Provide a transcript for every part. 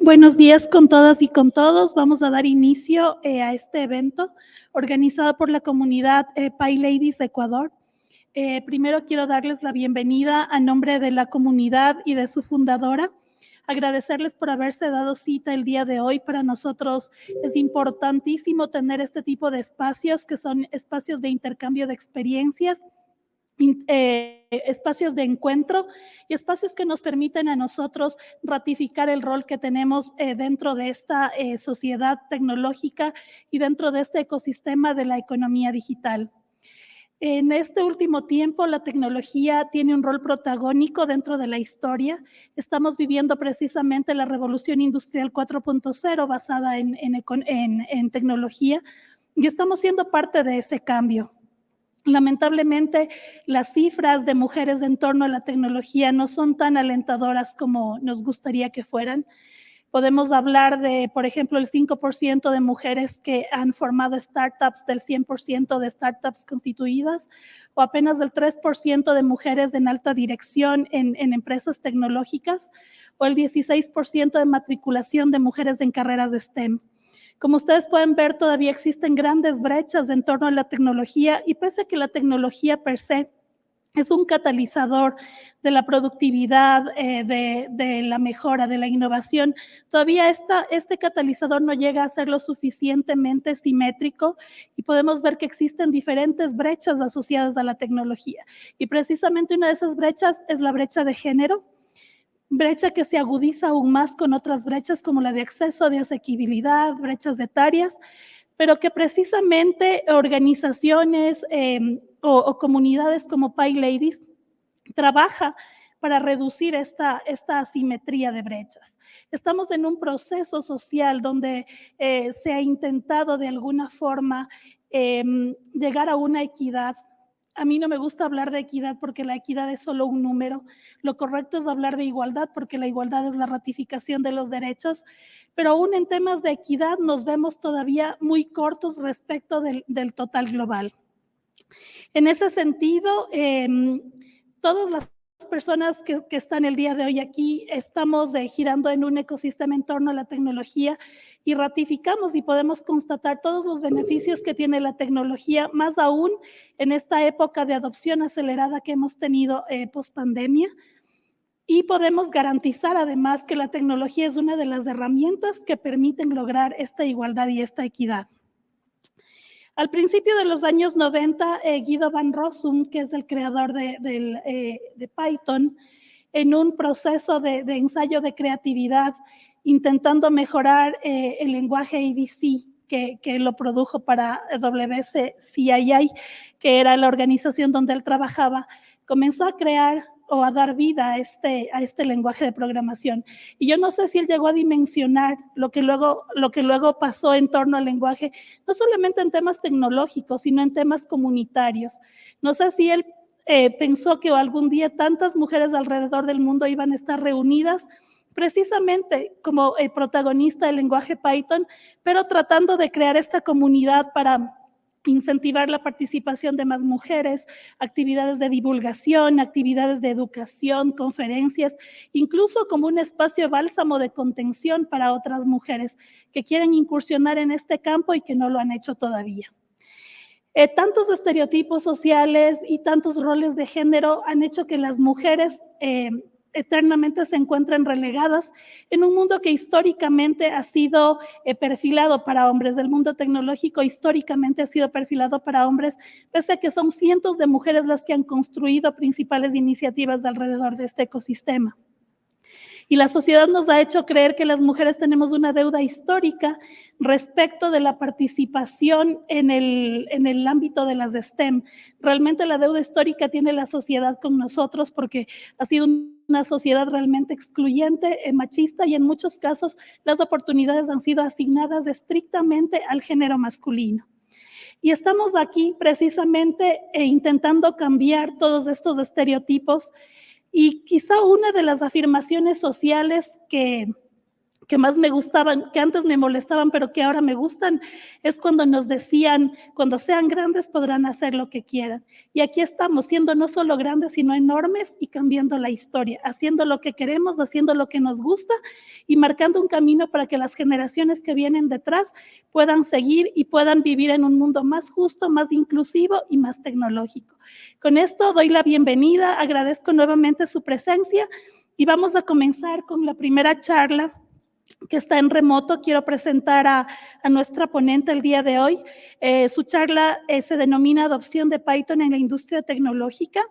buenos días con todas y con todos. Vamos a dar inicio eh, a este evento organizado por la comunidad eh, Ladies Ecuador. Eh, primero quiero darles la bienvenida a nombre de la comunidad y de su fundadora. Agradecerles por haberse dado cita el día de hoy. Para nosotros es importantísimo tener este tipo de espacios que son espacios de intercambio de experiencias eh, espacios de encuentro y espacios que nos permiten a nosotros ratificar el rol que tenemos eh, dentro de esta eh, sociedad tecnológica y dentro de este ecosistema de la economía digital. En este último tiempo, la tecnología tiene un rol protagónico dentro de la historia. Estamos viviendo precisamente la revolución industrial 4.0 basada en, en tecnología y estamos siendo parte de ese cambio. Lamentablemente, las cifras de mujeres en torno a la tecnología no son tan alentadoras como nos gustaría que fueran. Podemos hablar de, por ejemplo, el 5% de mujeres que han formado startups del 100% de startups constituidas o apenas del 3% de mujeres en alta dirección en, en empresas tecnológicas o el 16% de matriculación de mujeres en carreras de STEM. Como ustedes pueden ver, todavía existen grandes brechas en torno a la tecnología y pese a que la tecnología per se es un catalizador de la productividad, eh, de, la mejora, de la innovación. Todavía este catalizador no llega a ser lo suficientemente simétrico y podemos ver que existen diferentes brechas asociadas a la tecnología. Y precisamente una de esas brechas es la brecha de género brecha que se agudiza aún más con otras brechas como la de acceso, de asequibilidad, brechas etarias, pero que precisamente organizaciones em, o, comunidades como Pi Ladies trabaja para reducir esta, esta asimetría de brechas. Estamos en un proceso social donde eh, se ha intentado de alguna forma em, llegar a una equidad a mí no me gusta hablar de equidad porque la equidad es solo un número. Lo correcto es hablar de igualdad porque la igualdad es la ratificación de los derechos. Pero aún en temas de equidad nos vemos todavía muy cortos respecto del, total global. En ese sentido, em, todas las personas que, están el día de hoy aquí estamos girando en un ecosistema en torno a la tecnología y ratificamos y podemos constatar todos los beneficios que tiene la tecnología, más aún en esta época de adopción acelerada que hemos tenido eh, post pandemia. Y podemos garantizar además que la tecnología es una de las herramientas que permiten lograr esta igualdad y esta equidad. Al principio de los años 90, eh, Guido Van Rossum, que es el creador de, eh, Python, en un proceso de, ensayo de creatividad, intentando mejorar eh, el lenguaje ABC, que, lo produjo para WCCII, que era la organización donde él trabajaba, comenzó a crear o a dar vida a este, a este lenguaje de programación. Y yo no sé si él llegó a dimensionar lo que, luego, lo que luego pasó en torno al lenguaje, no solamente en temas tecnológicos, sino en temas comunitarios. No sé si él eh, pensó que algún día tantas mujeres alrededor del mundo iban a estar reunidas precisamente como el protagonista del lenguaje Python, pero tratando de crear esta comunidad para incentivar la participación de más mujeres, actividades de divulgación, actividades de educación, conferencias, incluso como un espacio bálsamo de contención para otras mujeres que quieren incursionar en este campo y que no lo han hecho todavía. Eh, tantos estereotipos sociales y tantos roles de género han hecho que las mujeres eh, eternamente se encuentran relegadas en un mundo que históricamente ha sido eh, perfilado para hombres. El mundo tecnológico históricamente ha sido perfilado para hombres, pese a que son cientos de mujeres las que han construido principales iniciativas alrededor de este ecosistema. Y la sociedad nos ha hecho creer que las mujeres tenemos una deuda histórica respecto de la participación en el, en el ámbito de las STEM. Realmente la deuda histórica tiene la sociedad con nosotros porque ha sido una sociedad realmente excluyente, eh, machista y en muchos casos las oportunidades han sido asignadas estrictamente al género masculino. Y estamos aquí precisamente eh, intentando cambiar todos estos estereotipos y quizá una de las afirmaciones sociales que, que más me gustaban, que antes me molestaban, pero que ahora me gustan, es cuando nos decían, cuando sean grandes podrán hacer lo que quieran. Y aquí estamos, siendo no solo grandes, sino enormes y cambiando la historia, haciendo lo que queremos, haciendo lo que nos gusta y marcando un camino para que las generaciones que vienen detrás puedan seguir y puedan vivir en un mundo más justo, más inclusivo y más tecnológico. Con esto doy la bienvenida, agradezco nuevamente su presencia y vamos a comenzar con la primera charla que está en remoto. Quiero presentar a, nuestra ponente el día de hoy. Eh, su charla eh, se denomina Adopción de Python en la industria tecnológica.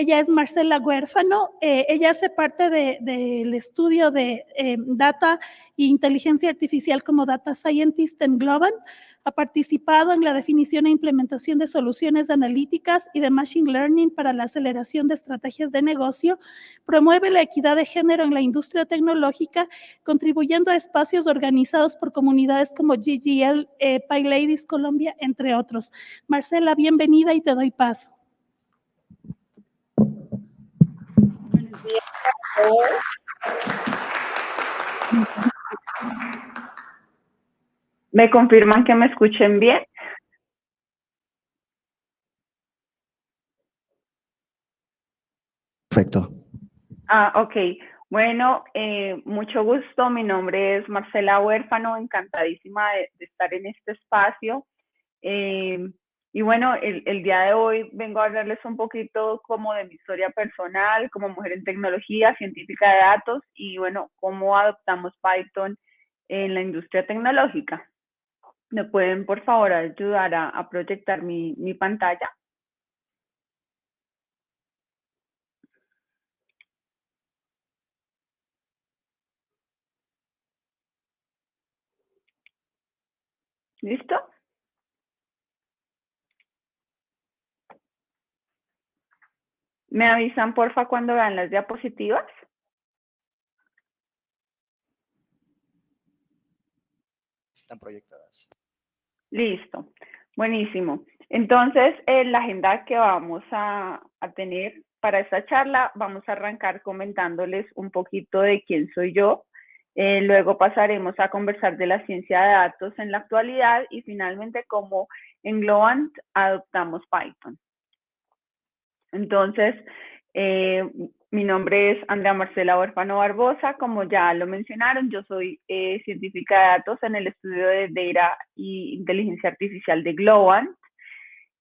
Ella es Marcela Huérfano. Eh, ella hace parte del estudio de data e inteligencia artificial como Data Scientist en Global. Ha participado en la definición e implementación de soluciones analíticas y de Machine Learning para la aceleración de estrategias de negocio. Promueve la equidad de género en la industria tecnológica, contribuyendo a espacios organizados por comunidades como GGL, eh, Ladies Colombia, entre otros. Marcela, bienvenida y te doy paso. Buenos días ¿Me confirman que me escuchen bien? Perfecto. Ah, ok. Bueno, eh, mucho gusto. Mi nombre es Marcela Huérfano, encantadísima de, estar en este espacio. Eh, y bueno, el, el, día de hoy vengo a hablarles un poquito como de mi historia personal, como mujer en tecnología, científica de datos y bueno, cómo adoptamos Python en la industria tecnológica. ¿Me pueden, por favor, ayudar a, proyectar mi, mi pantalla? ¿Listo? ¿Me avisan, porfa, cuando vean las diapositivas? Están proyectadas. Listo, buenísimo. Entonces, en la agenda que vamos a, tener para esta charla, vamos a arrancar comentándoles un poquito de quién soy yo. Eh, luego pasaremos a conversar de la ciencia de datos en la actualidad y finalmente cómo en Globant adoptamos Python. Entonces, eh, mi nombre es Andrea Marcela Huérfano Barbosa, como ya lo mencionaron, yo soy eh, científica de datos en el estudio de Data y Inteligencia Artificial de Globant.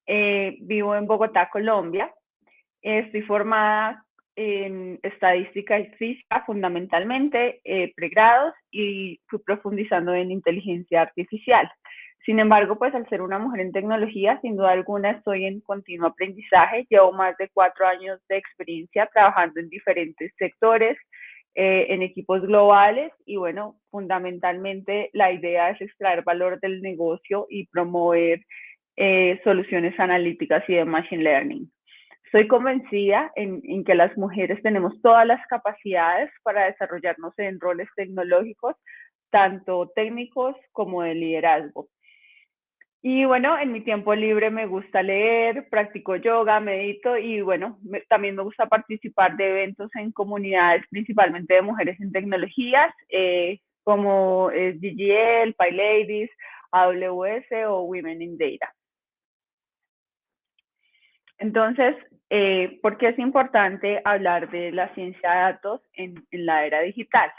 Eh, vivo en Bogotá, Colombia. Estoy formada en estadística y física fundamentalmente, eh, pregrados, y fui profundizando en inteligencia artificial. Sin embargo, pues al ser una mujer en tecnología, sin duda alguna estoy en continuo aprendizaje. Llevo más de cuatro años de experiencia trabajando en diferentes sectores, eh, en equipos globales y bueno, fundamentalmente la idea es extraer valor del negocio y promover eh, soluciones analíticas y de machine learning. Estoy convencida en, en, que las mujeres tenemos todas las capacidades para desarrollarnos en roles tecnológicos, tanto técnicos como de liderazgo. Y bueno, en mi tiempo libre me gusta leer, practico yoga, medito y bueno, también me gusta participar de eventos en comunidades, principalmente de mujeres en tecnologías, eh, como GGL, PyLadies, AWS o Women in Data. Entonces, eh, ¿por qué es importante hablar de la ciencia de datos en la era digital?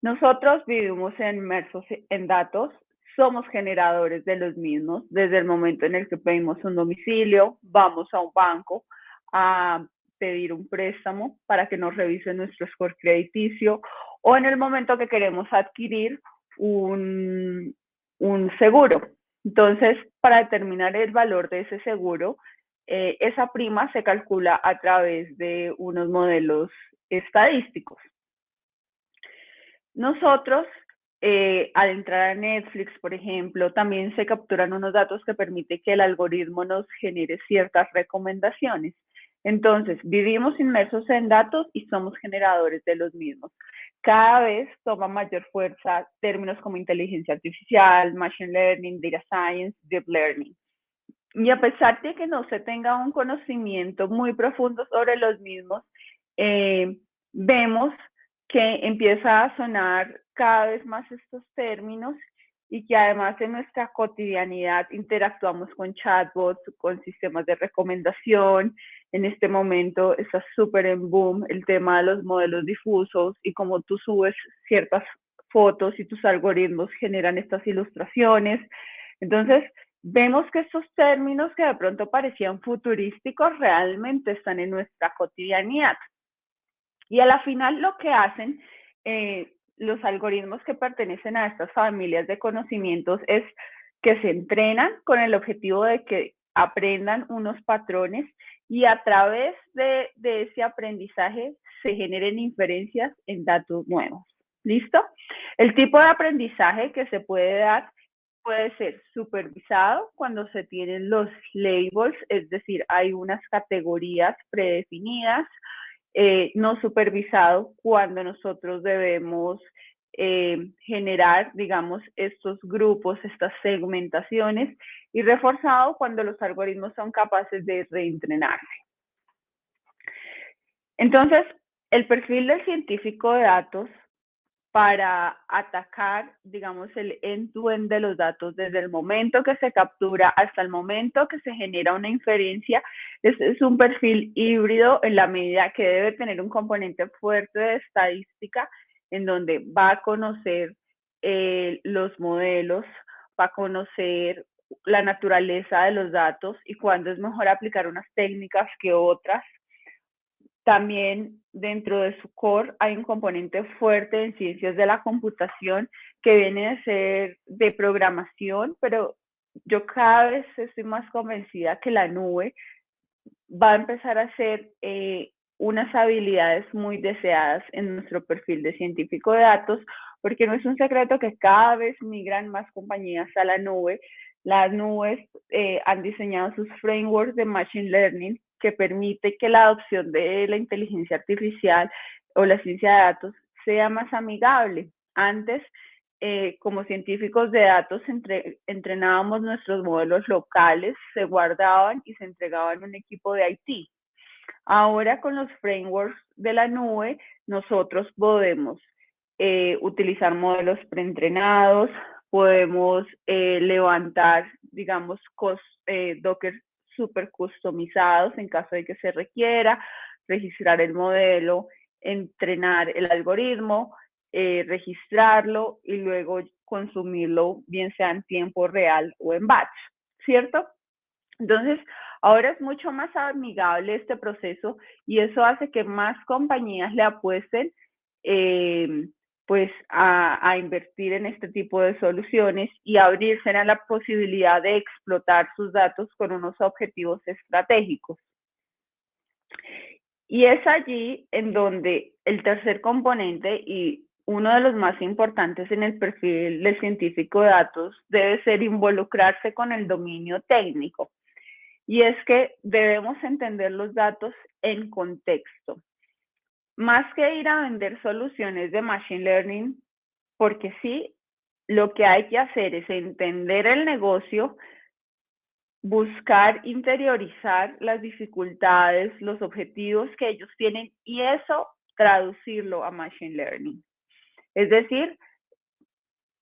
Nosotros vivimos inmersos en datos somos generadores de los mismos desde el momento en el que pedimos un domicilio, vamos a un banco a pedir un préstamo para que nos revise nuestro score crediticio o en el momento que queremos adquirir un, un seguro. Entonces, para determinar el valor de ese seguro, eh, esa prima se calcula a través de unos modelos estadísticos. Nosotros eh, al entrar a Netflix, por ejemplo, también se capturan unos datos que permiten que el algoritmo nos genere ciertas recomendaciones. Entonces, vivimos inmersos en datos y somos generadores de los mismos. Cada vez toma mayor fuerza términos como inteligencia artificial, machine learning, data science, deep learning. Y a pesar de que no se tenga un conocimiento muy profundo sobre los mismos, eh, vemos que empieza a sonar cada vez más estos términos y que además en nuestra cotidianidad interactuamos con chatbots, con sistemas de recomendación. En este momento está súper en boom el tema de los modelos difusos y cómo tú subes ciertas fotos y tus algoritmos generan estas ilustraciones. Entonces, vemos que estos términos que de pronto parecían futurísticos realmente están en nuestra cotidianidad. Y a la final lo que hacen eh, los algoritmos que pertenecen a estas familias de conocimientos es que se entrenan con el objetivo de que aprendan unos patrones y a través de, de ese aprendizaje se generen inferencias en datos nuevos. ¿Listo? El tipo de aprendizaje que se puede dar puede ser supervisado cuando se tienen los labels, es decir, hay unas categorías predefinidas, eh, no supervisado cuando nosotros debemos eh, generar, digamos, estos grupos, estas segmentaciones, y reforzado cuando los algoritmos son capaces de reentrenarse. Entonces, el perfil del científico de datos para atacar, digamos, el end-to-end de los datos desde el momento que se captura hasta el momento que se genera una inferencia. Es, es un perfil híbrido en la medida que debe tener un componente fuerte de estadística en donde va a conocer eh, los modelos, va a conocer la naturaleza de los datos y cuándo es mejor aplicar unas técnicas que otras también dentro de su core hay un componente fuerte en ciencias de la computación que viene de ser de programación, pero yo cada vez estoy más convencida que la nube va a empezar a ser eh, unas habilidades muy deseadas en nuestro perfil de científico de datos, porque no es un secreto que cada vez migran más compañías a la nube. Las nubes eh, han diseñado sus frameworks de Machine Learning que permite que la adopción de la inteligencia artificial o la ciencia de datos sea más amigable. Antes, eh, como científicos de datos, entrenábamos nuestros modelos locales, se guardaban y se entregaban a un equipo de IT. Ahora con los frameworks de la nube, nosotros podemos eh, utilizar modelos preentrenados, podemos eh, levantar, digamos, Docker súper customizados en caso de que se requiera, registrar el modelo, entrenar el algoritmo, eh, registrarlo y luego consumirlo, bien sea en tiempo real o en batch, ¿cierto? Entonces, ahora es mucho más amigable este proceso y eso hace que más compañías le apuesten eh, pues a, invertir en este tipo de soluciones y abrirse a la posibilidad de explotar sus datos con unos objetivos estratégicos. Y es allí en donde el tercer componente y uno de los más importantes en el perfil del científico de datos debe ser involucrarse con el dominio técnico. Y es que debemos entender los datos en contexto más que ir a vender soluciones de Machine Learning, porque sí, lo que hay que hacer es entender el negocio, buscar interiorizar las dificultades, los objetivos que ellos tienen y eso traducirlo a Machine Learning. Es decir,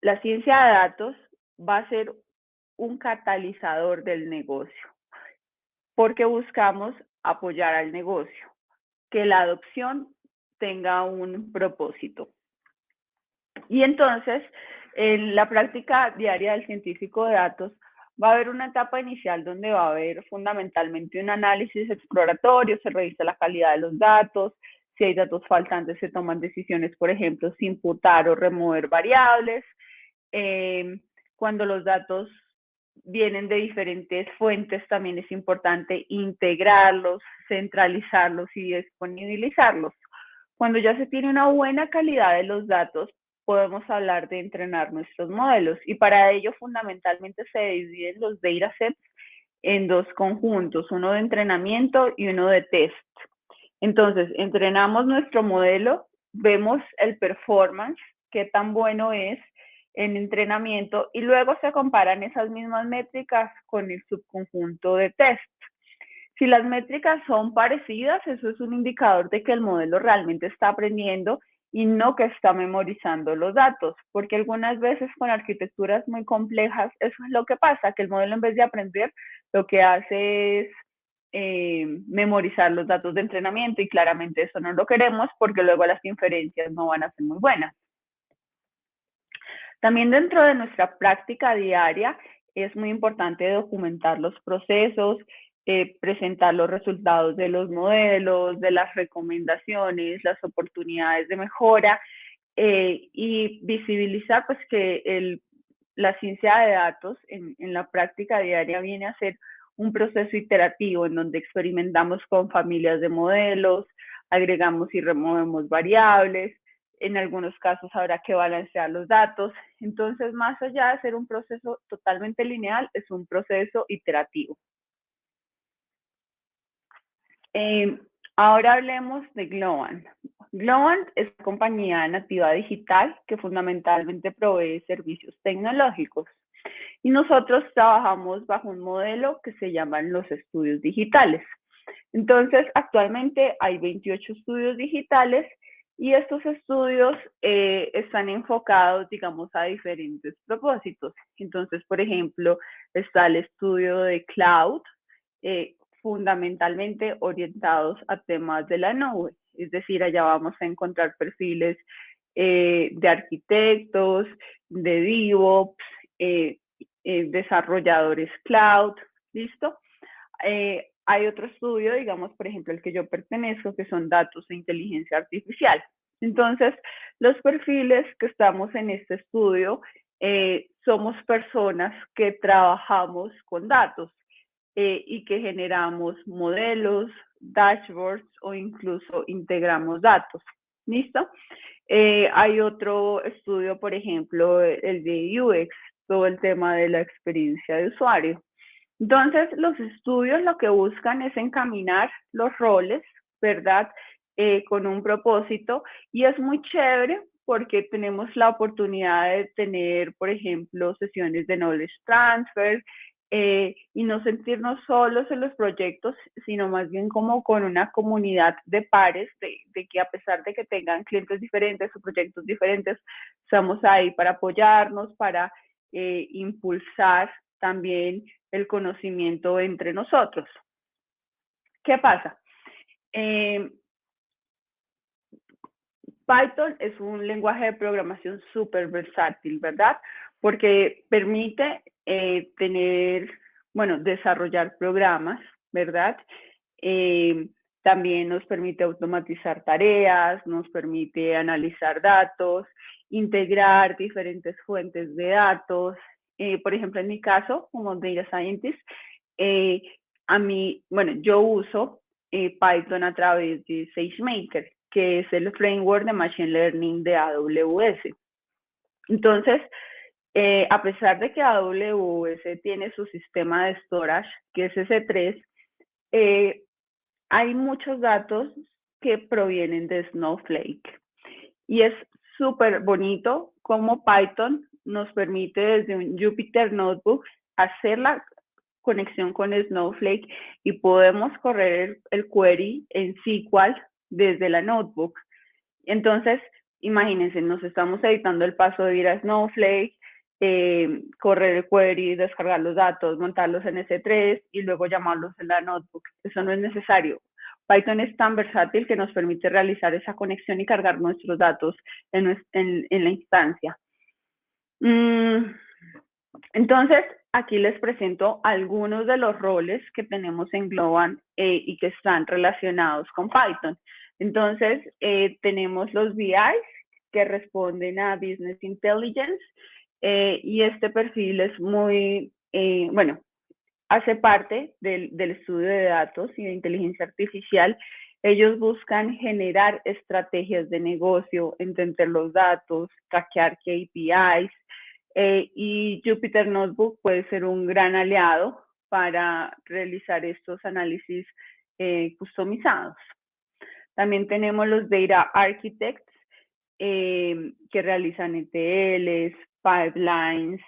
la ciencia de datos va a ser un catalizador del negocio, porque buscamos apoyar al negocio, que la adopción tenga un propósito. Y entonces, en la práctica diaria del científico de datos, va a haber una etapa inicial donde va a haber fundamentalmente un análisis exploratorio, se revisa la calidad de los datos, si hay datos faltantes se toman decisiones, por ejemplo, si imputar o remover variables. Eh, cuando los datos vienen de diferentes fuentes, también es importante integrarlos, centralizarlos y disponibilizarlos. Cuando ya se tiene una buena calidad de los datos, podemos hablar de entrenar nuestros modelos y para ello fundamentalmente se dividen los datasets en dos conjuntos, uno de entrenamiento y uno de test. Entonces, entrenamos nuestro modelo, vemos el performance, qué tan bueno es en entrenamiento y luego se comparan esas mismas métricas con el subconjunto de test. Si las métricas son parecidas, eso es un indicador de que el modelo realmente está aprendiendo y no que está memorizando los datos, porque algunas veces con arquitecturas muy complejas eso es lo que pasa, que el modelo en vez de aprender lo que hace es eh, memorizar los datos de entrenamiento y claramente eso no lo queremos porque luego las inferencias no van a ser muy buenas. También dentro de nuestra práctica diaria es muy importante documentar los procesos, eh, presentar los resultados de los modelos, de las recomendaciones, las oportunidades de mejora eh, y visibilizar pues que el, la ciencia de datos en, en la práctica diaria viene a ser un proceso iterativo en donde experimentamos con familias de modelos, agregamos y removemos variables, en algunos casos habrá que balancear los datos. Entonces, más allá de ser un proceso totalmente lineal, es un proceso iterativo. Eh, ahora hablemos de Globant. Globant es una compañía nativa digital que fundamentalmente provee servicios tecnológicos. Y nosotros trabajamos bajo un modelo que se llaman los estudios digitales. Entonces, actualmente hay 28 estudios digitales y estos estudios eh, están enfocados, digamos, a diferentes propósitos. Entonces, por ejemplo, está el estudio de cloud, eh, fundamentalmente orientados a temas de la nube. Es decir, allá vamos a encontrar perfiles eh, de arquitectos, de DevOps, desarrolladores cloud, ¿listo? hay otro estudio, digamos, por ejemplo, el que yo pertenezco, que son datos e inteligencia artificial. Entonces, los perfiles que estamos en este estudio eh, somos personas que trabajamos con datos eh, y que generamos modelos, dashboards o incluso integramos datos. ¿Listo? Eh, hay otro estudio, por ejemplo, el de UX, todo el tema de la experiencia de usuario. Entonces, los estudios lo que buscan es encaminar los roles, ¿verdad? Eh, con un propósito y es muy chévere porque tenemos la oportunidad de tener, por ejemplo, sesiones de knowledge transfer eh, y no sentirnos solos en los proyectos, sino más bien como con una comunidad de pares, de, que a pesar de que tengan clientes diferentes o proyectos diferentes, estamos ahí para apoyarnos, para eh, impulsar también el conocimiento entre nosotros. ¿Qué pasa? Eh, Python es un lenguaje de programación súper versátil, ¿verdad? Porque permite eh, tener, bueno, desarrollar programas, ¿verdad? Eh, también nos permite automatizar tareas, nos permite analizar datos, integrar diferentes fuentes de datos, eh, por ejemplo, en mi caso, como Data Scientist, eh, a mí, bueno, yo uso eh, Python a través de SageMaker, que es el framework de Machine Learning de AWS. Entonces, a pesar de que AWS tiene su sistema de storage, que es S3, hay muchos datos que provienen de Snowflake. Y es súper bonito como Python nos permite desde un Jupyter Notebook hacer la conexión con Snowflake y podemos correr el, query en SQL desde la notebook. Entonces, imagínense, nos estamos evitando el paso de ir a Snowflake, eh, correr el query, descargar los datos, montarlos en S3 y luego llamarlos en la notebook. Eso no es necesario. Python es tan versátil que nos permite realizar esa conexión y cargar nuestros datos en, en la instancia. Mm, entonces, aquí les presento algunos de los roles que tenemos en Globant eh, y que están relacionados con Python. Entonces, eh, tenemos los BIs que responden a Business Intelligence eh, y este perfil es muy, bueno, hace parte del, estudio de datos y de inteligencia artificial ellos buscan generar estrategias de negocio, entender los datos, hackear KPIs, eh, y Jupyter Notebook puede ser un gran aliado para realizar estos análisis eh, customizados. También tenemos los Data Architects eh, que realizan ETLs, pipelines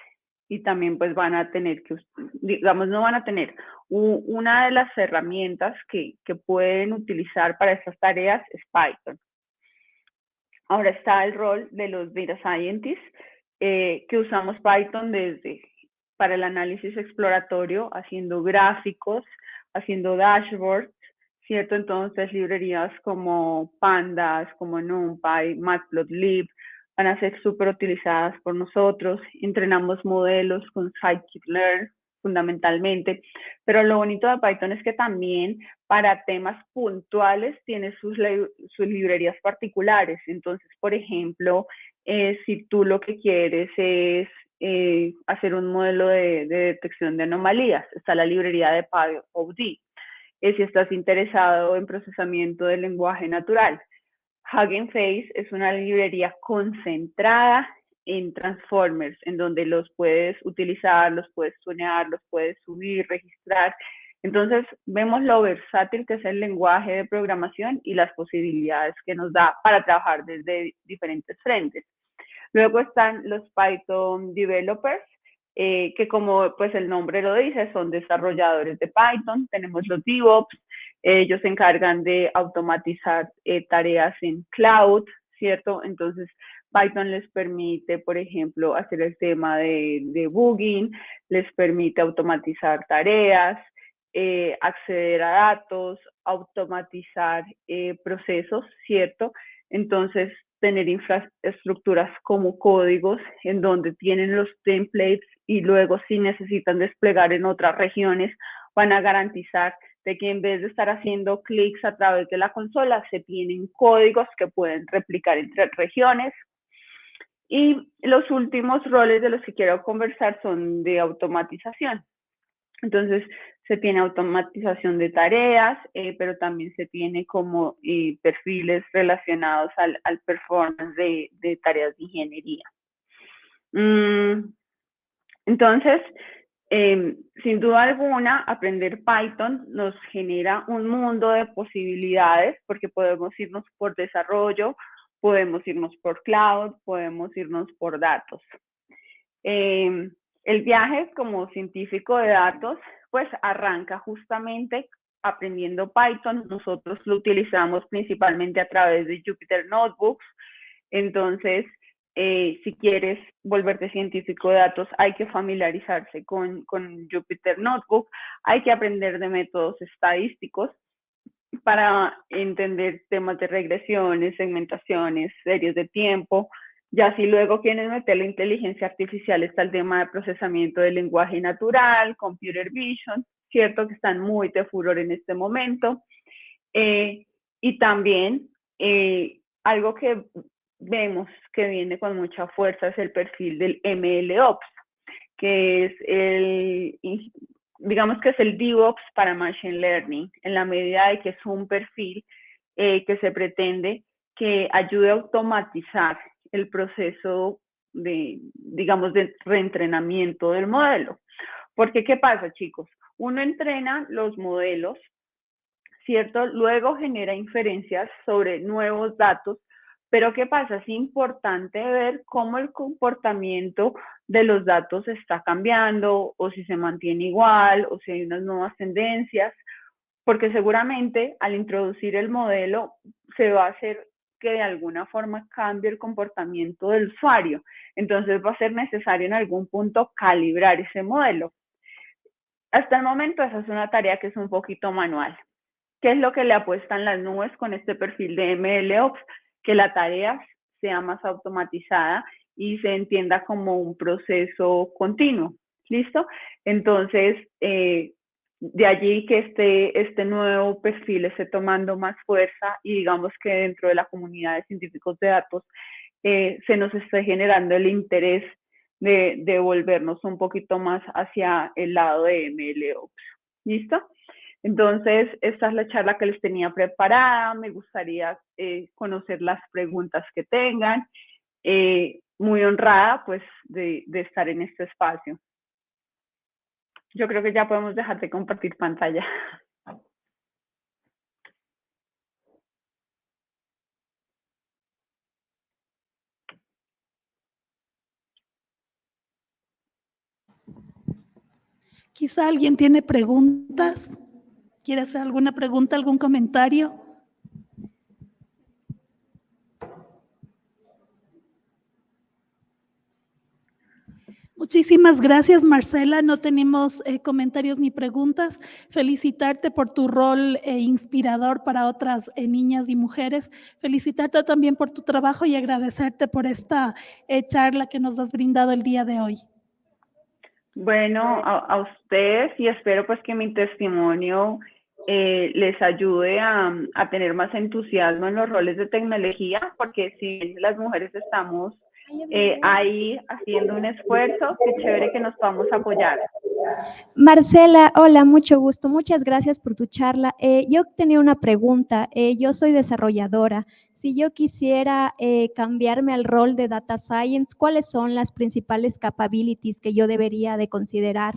y también pues van a tener que, digamos, no van a tener una de las herramientas que, que pueden utilizar para estas tareas es Python. ahora está el rol de los data scientists, eh, que usamos Python desde para el análisis exploratorio, haciendo gráficos, haciendo dashboards, ¿cierto? Entonces, librerías como Pandas, como NumPy, Matplotlib, van a ser súper utilizadas por nosotros. Entrenamos modelos con scikit-learn fundamentalmente, pero lo bonito de Python es que también para temas puntuales tiene sus, librerías particulares. Entonces, por ejemplo, eh, si tú lo que quieres es eh, hacer un modelo de, detección de anomalías, está la librería de PyOD. Eh, si estás interesado en procesamiento del lenguaje natural, Hugging Face es una librería concentrada en transformers, en donde los puedes utilizar, los puedes tunear, los puedes subir, registrar. Entonces, vemos lo versátil que es el lenguaje de programación y las posibilidades que nos da para trabajar desde diferentes frentes. Luego están los Python Developers, eh, que como pues el nombre lo dice, son desarrolladores de Python. Tenemos los DevOps, ellos se encargan de automatizar eh, tareas en cloud, ¿cierto? Entonces, Python les permite, por ejemplo, hacer el tema de, debugging, les permite automatizar tareas, eh, acceder a datos, automatizar procesos, ¿cierto? Entonces, tener infraestructuras como códigos en donde tienen los templates y luego si necesitan desplegar en otras regiones, van a garantizar de que en vez de estar haciendo clics a través de la consola, se tienen códigos que pueden replicar entre regiones. Y los últimos roles de los que quiero conversar son de automatización. Entonces, se tiene automatización de tareas, eh, pero también se tiene como eh, perfiles relacionados al, performance de, tareas de ingeniería. Mm, entonces, em, sin duda alguna, aprender Python nos genera un mundo de posibilidades porque podemos irnos por desarrollo, podemos irnos por cloud, podemos irnos por datos. Em, el viaje como científico de datos pues arranca justamente aprendiendo Python. Nosotros lo utilizamos principalmente a través de Jupyter Notebooks. Entonces, eh, si quieres volverte científico de datos, hay que familiarizarse con, con Jupyter Notebook, hay que aprender de métodos estadísticos para entender temas de regresiones, segmentaciones, series de tiempo, ya si luego quieren meter la inteligencia artificial, está el tema de procesamiento del lenguaje natural, computer vision, ¿cierto? Que están muy de furor en este momento. Eh, y también eh, algo que vemos que viene con mucha fuerza es el perfil del MLOps, que es el, digamos que es el DevOps para Machine Learning, en la medida de que es un perfil eh, que se pretende que ayude a automatizar el proceso de, digamos, de reentrenamiento del modelo. Porque, ¿qué pasa, chicos? Uno entrena los modelos, ¿cierto? Luego genera inferencias sobre nuevos datos, pero ¿qué pasa? Es importante ver cómo el comportamiento de los datos está cambiando o si se mantiene igual o si hay unas nuevas tendencias, porque seguramente al introducir el modelo se va a hacer que de alguna forma cambie el comportamiento del usuario. Entonces va a ser necesario en algún punto calibrar ese modelo. Hasta el momento esa es una tarea que es un poquito manual. ¿Qué es lo que le apuestan las nubes con este perfil de MLOps? Que la tarea sea más automatizada y se entienda como un proceso continuo. ¿Listo? Entonces, eh, de allí que este, este nuevo perfil esté tomando más fuerza y digamos que dentro de la comunidad de científicos de datos eh, se nos esté generando el interés de, de, volvernos un poquito más hacia el lado de MLOps. ¿Listo? Entonces, esta es la charla que les tenía preparada. Me gustaría eh, conocer las preguntas que tengan. Eh, muy honrada, pues, de, de estar en este espacio. Yo creo que ya podemos dejar de compartir pantalla. Quizá alguien tiene preguntas. ¿Quiere hacer alguna pregunta, algún comentario? Muchísimas gracias, Marcela. No tenemos eh, comentarios ni preguntas. Felicitarte por tu rol eh, inspirador para otras eh, niñas y mujeres. Felicitarte también por tu trabajo y agradecerte por esta charla que nos has brindado el día de hoy. Bueno, a, a ustedes y espero pues que mi testimonio les ayude a tener más entusiasmo en los roles de tecnología, porque si las mujeres estamos eh, ahí haciendo un esfuerzo. Qué chévere que nos podamos apoyar. Marcela, hola, mucho gusto. Muchas gracias por tu charla. Eh, yo tenía una pregunta. Eh, yo soy desarrolladora. Si yo quisiera cambiarme al rol de Data Science, ¿cuáles son las principales capabilities que yo debería de considerar?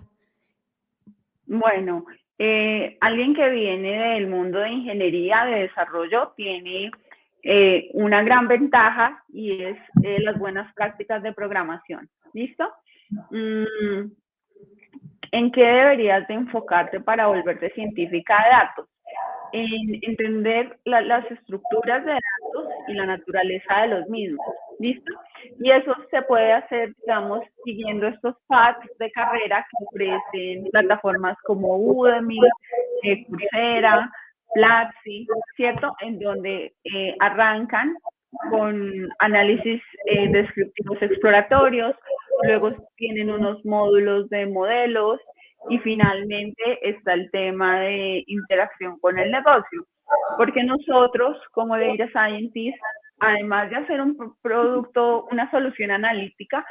Bueno, alguien que viene del mundo de ingeniería, de desarrollo, tiene eh, una gran ventaja y es eh, las buenas prácticas de programación. ¿Listo? Mm, ¿En qué deberías de enfocarte para volverte científica de datos? En entender las estructuras de datos y la naturaleza de los mismos. ¿Listo? Y eso se puede hacer, digamos, siguiendo estos paths de carrera que ofrecen plataformas como Udemy, eh, Coursera, Platzi, ¿cierto? En donde eh, arrancan con análisis eh, descriptivos exploratorios, luego tienen unos módulos de modelos y finalmente está el tema de interacción con el negocio. Porque nosotros, como Data Scientists, además de hacer un producto, una solución analítica,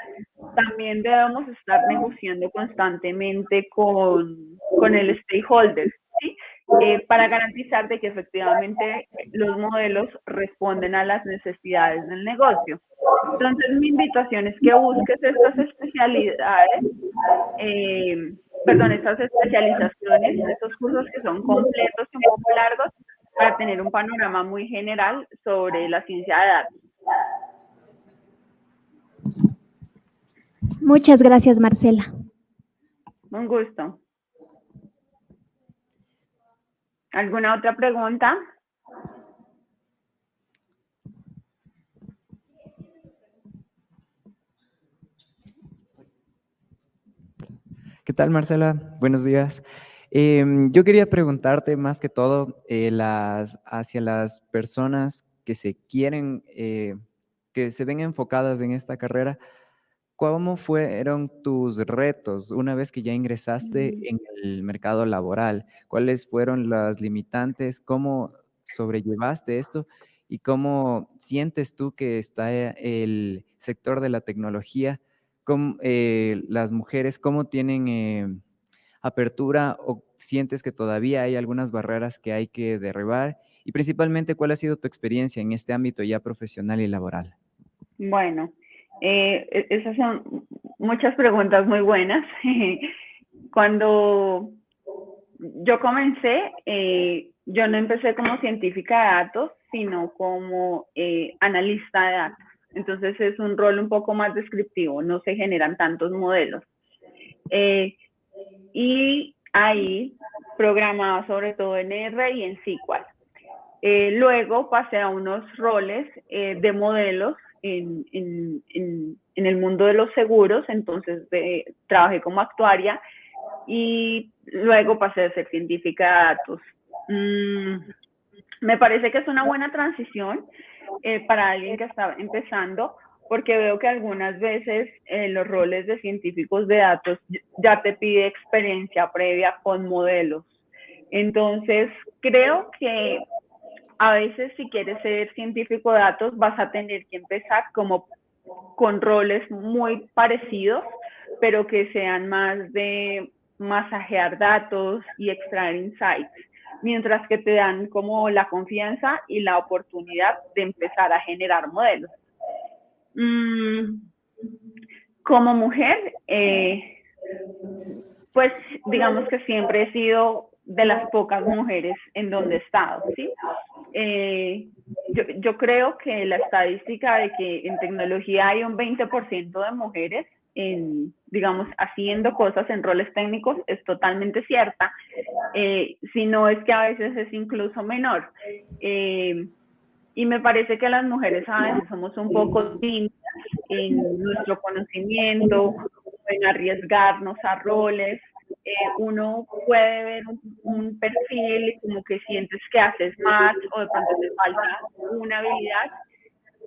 también debemos estar negociando constantemente con, con el stakeholder, ¿sí? Eh, para garantizar de que efectivamente los modelos responden a las necesidades del negocio. Entonces, mi invitación es que busques estas especialidades, eh, perdón, estas especializaciones, estos cursos que son completos y un poco largos, para tener un panorama muy general sobre la ciencia de datos. Muchas gracias, Marcela. Un gusto. ¿Alguna otra pregunta? ¿Qué tal, Marcela? Buenos días. Em, yo quería preguntarte más que todo eh, las, hacia las personas que se quieren, eh, que se ven enfocadas en esta carrera, ¿Cómo fueron tus retos una vez que ya ingresaste Mm. en el mercado laboral? ¿Cuáles fueron las limitantes? ¿Cómo sobrellevaste esto? ¿Y cómo sientes tú que está eh, el sector de la tecnología? ¿Cómo, eh, las mujeres, cómo tienen eh, apertura o sientes que todavía hay algunas barreras que hay que derribar? Y principalmente, ¿cuál ha sido tu experiencia en este ámbito ya profesional y laboral? Bueno, eh, e-, esas son muchas preguntas muy buenas. Cuando yo comencé, eh, yo no empecé como científica de datos, sino como eh, analista de datos. Entonces es un rol un poco más descriptivo, no se generan tantos modelos. y ahí programaba sobre todo en R y en SQL. luego pasé a unos roles de modelos en, en, en, el mundo de los seguros, entonces trabajé como actuaria y luego pasé a ser científica de datos. Mm, me parece que es una buena transición eh, para alguien que está empezando, porque veo que algunas veces eh, los roles de científicos de datos ya te pide experiencia previa con modelos. Entonces, creo que a veces si quieres ser científico de datos vas a tener que empezar como con roles muy parecidos, pero que sean más de masajear datos y extraer insights, mientras que te dan como la confianza y la oportunidad de empezar a generar modelos. Mm, como mujer, eh, pues digamos que siempre he sido de las pocas mujeres en donde he estado, ¿sí? Eh, yo, creo que la estadística de que en tecnología hay un 20% de mujeres en, digamos, haciendo cosas en roles técnicos es totalmente cierta, eh, si no es que a veces es incluso menor. Eh, y me parece que las mujeres a veces somos un poco tímidas en nuestro conocimiento pueden arriesgarnos a roles, eh, uno puede ver un, perfil y como que sientes que haces más o de pronto te falta una habilidad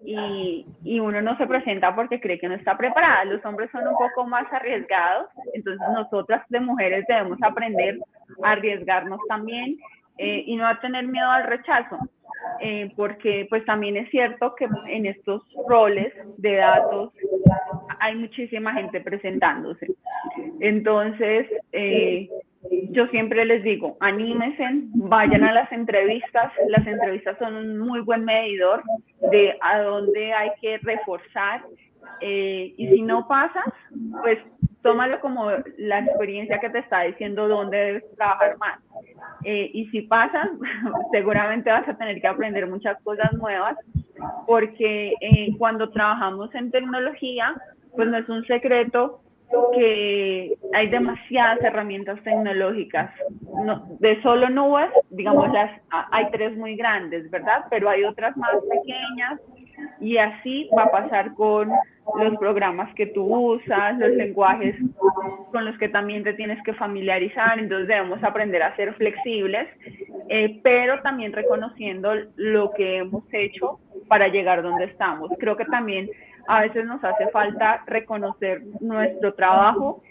y, y, uno no se presenta porque cree que no está preparada. Los hombres son un poco más arriesgados, entonces nosotras de mujeres debemos aprender a arriesgarnos también eh, y no a tener miedo al rechazo. Eh, porque pues también es cierto que en estos roles de datos hay muchísima gente presentándose. Entonces, eh, yo siempre les digo, anímense, vayan a las entrevistas. Las entrevistas son un muy buen medidor de a dónde hay que reforzar. Eh, y si no pasas, pues tómalo como la experiencia que te está diciendo dónde debes trabajar más. Eh, y si pasas, seguramente vas a tener que aprender muchas cosas nuevas, porque cuando trabajamos en tecnología, pues no es un secreto que hay demasiadas herramientas tecnológicas. No, de solo nubes, digamos, las, hay tres muy grandes, ¿verdad? Pero hay otras más pequeñas y así va a pasar con los programas que tú usas, los lenguajes con los que también te tienes que familiarizar, entonces debemos aprender a ser flexibles, eh, pero también reconociendo lo que hemos hecho para llegar donde estamos. Creo que también a veces nos hace falta reconocer nuestro trabajo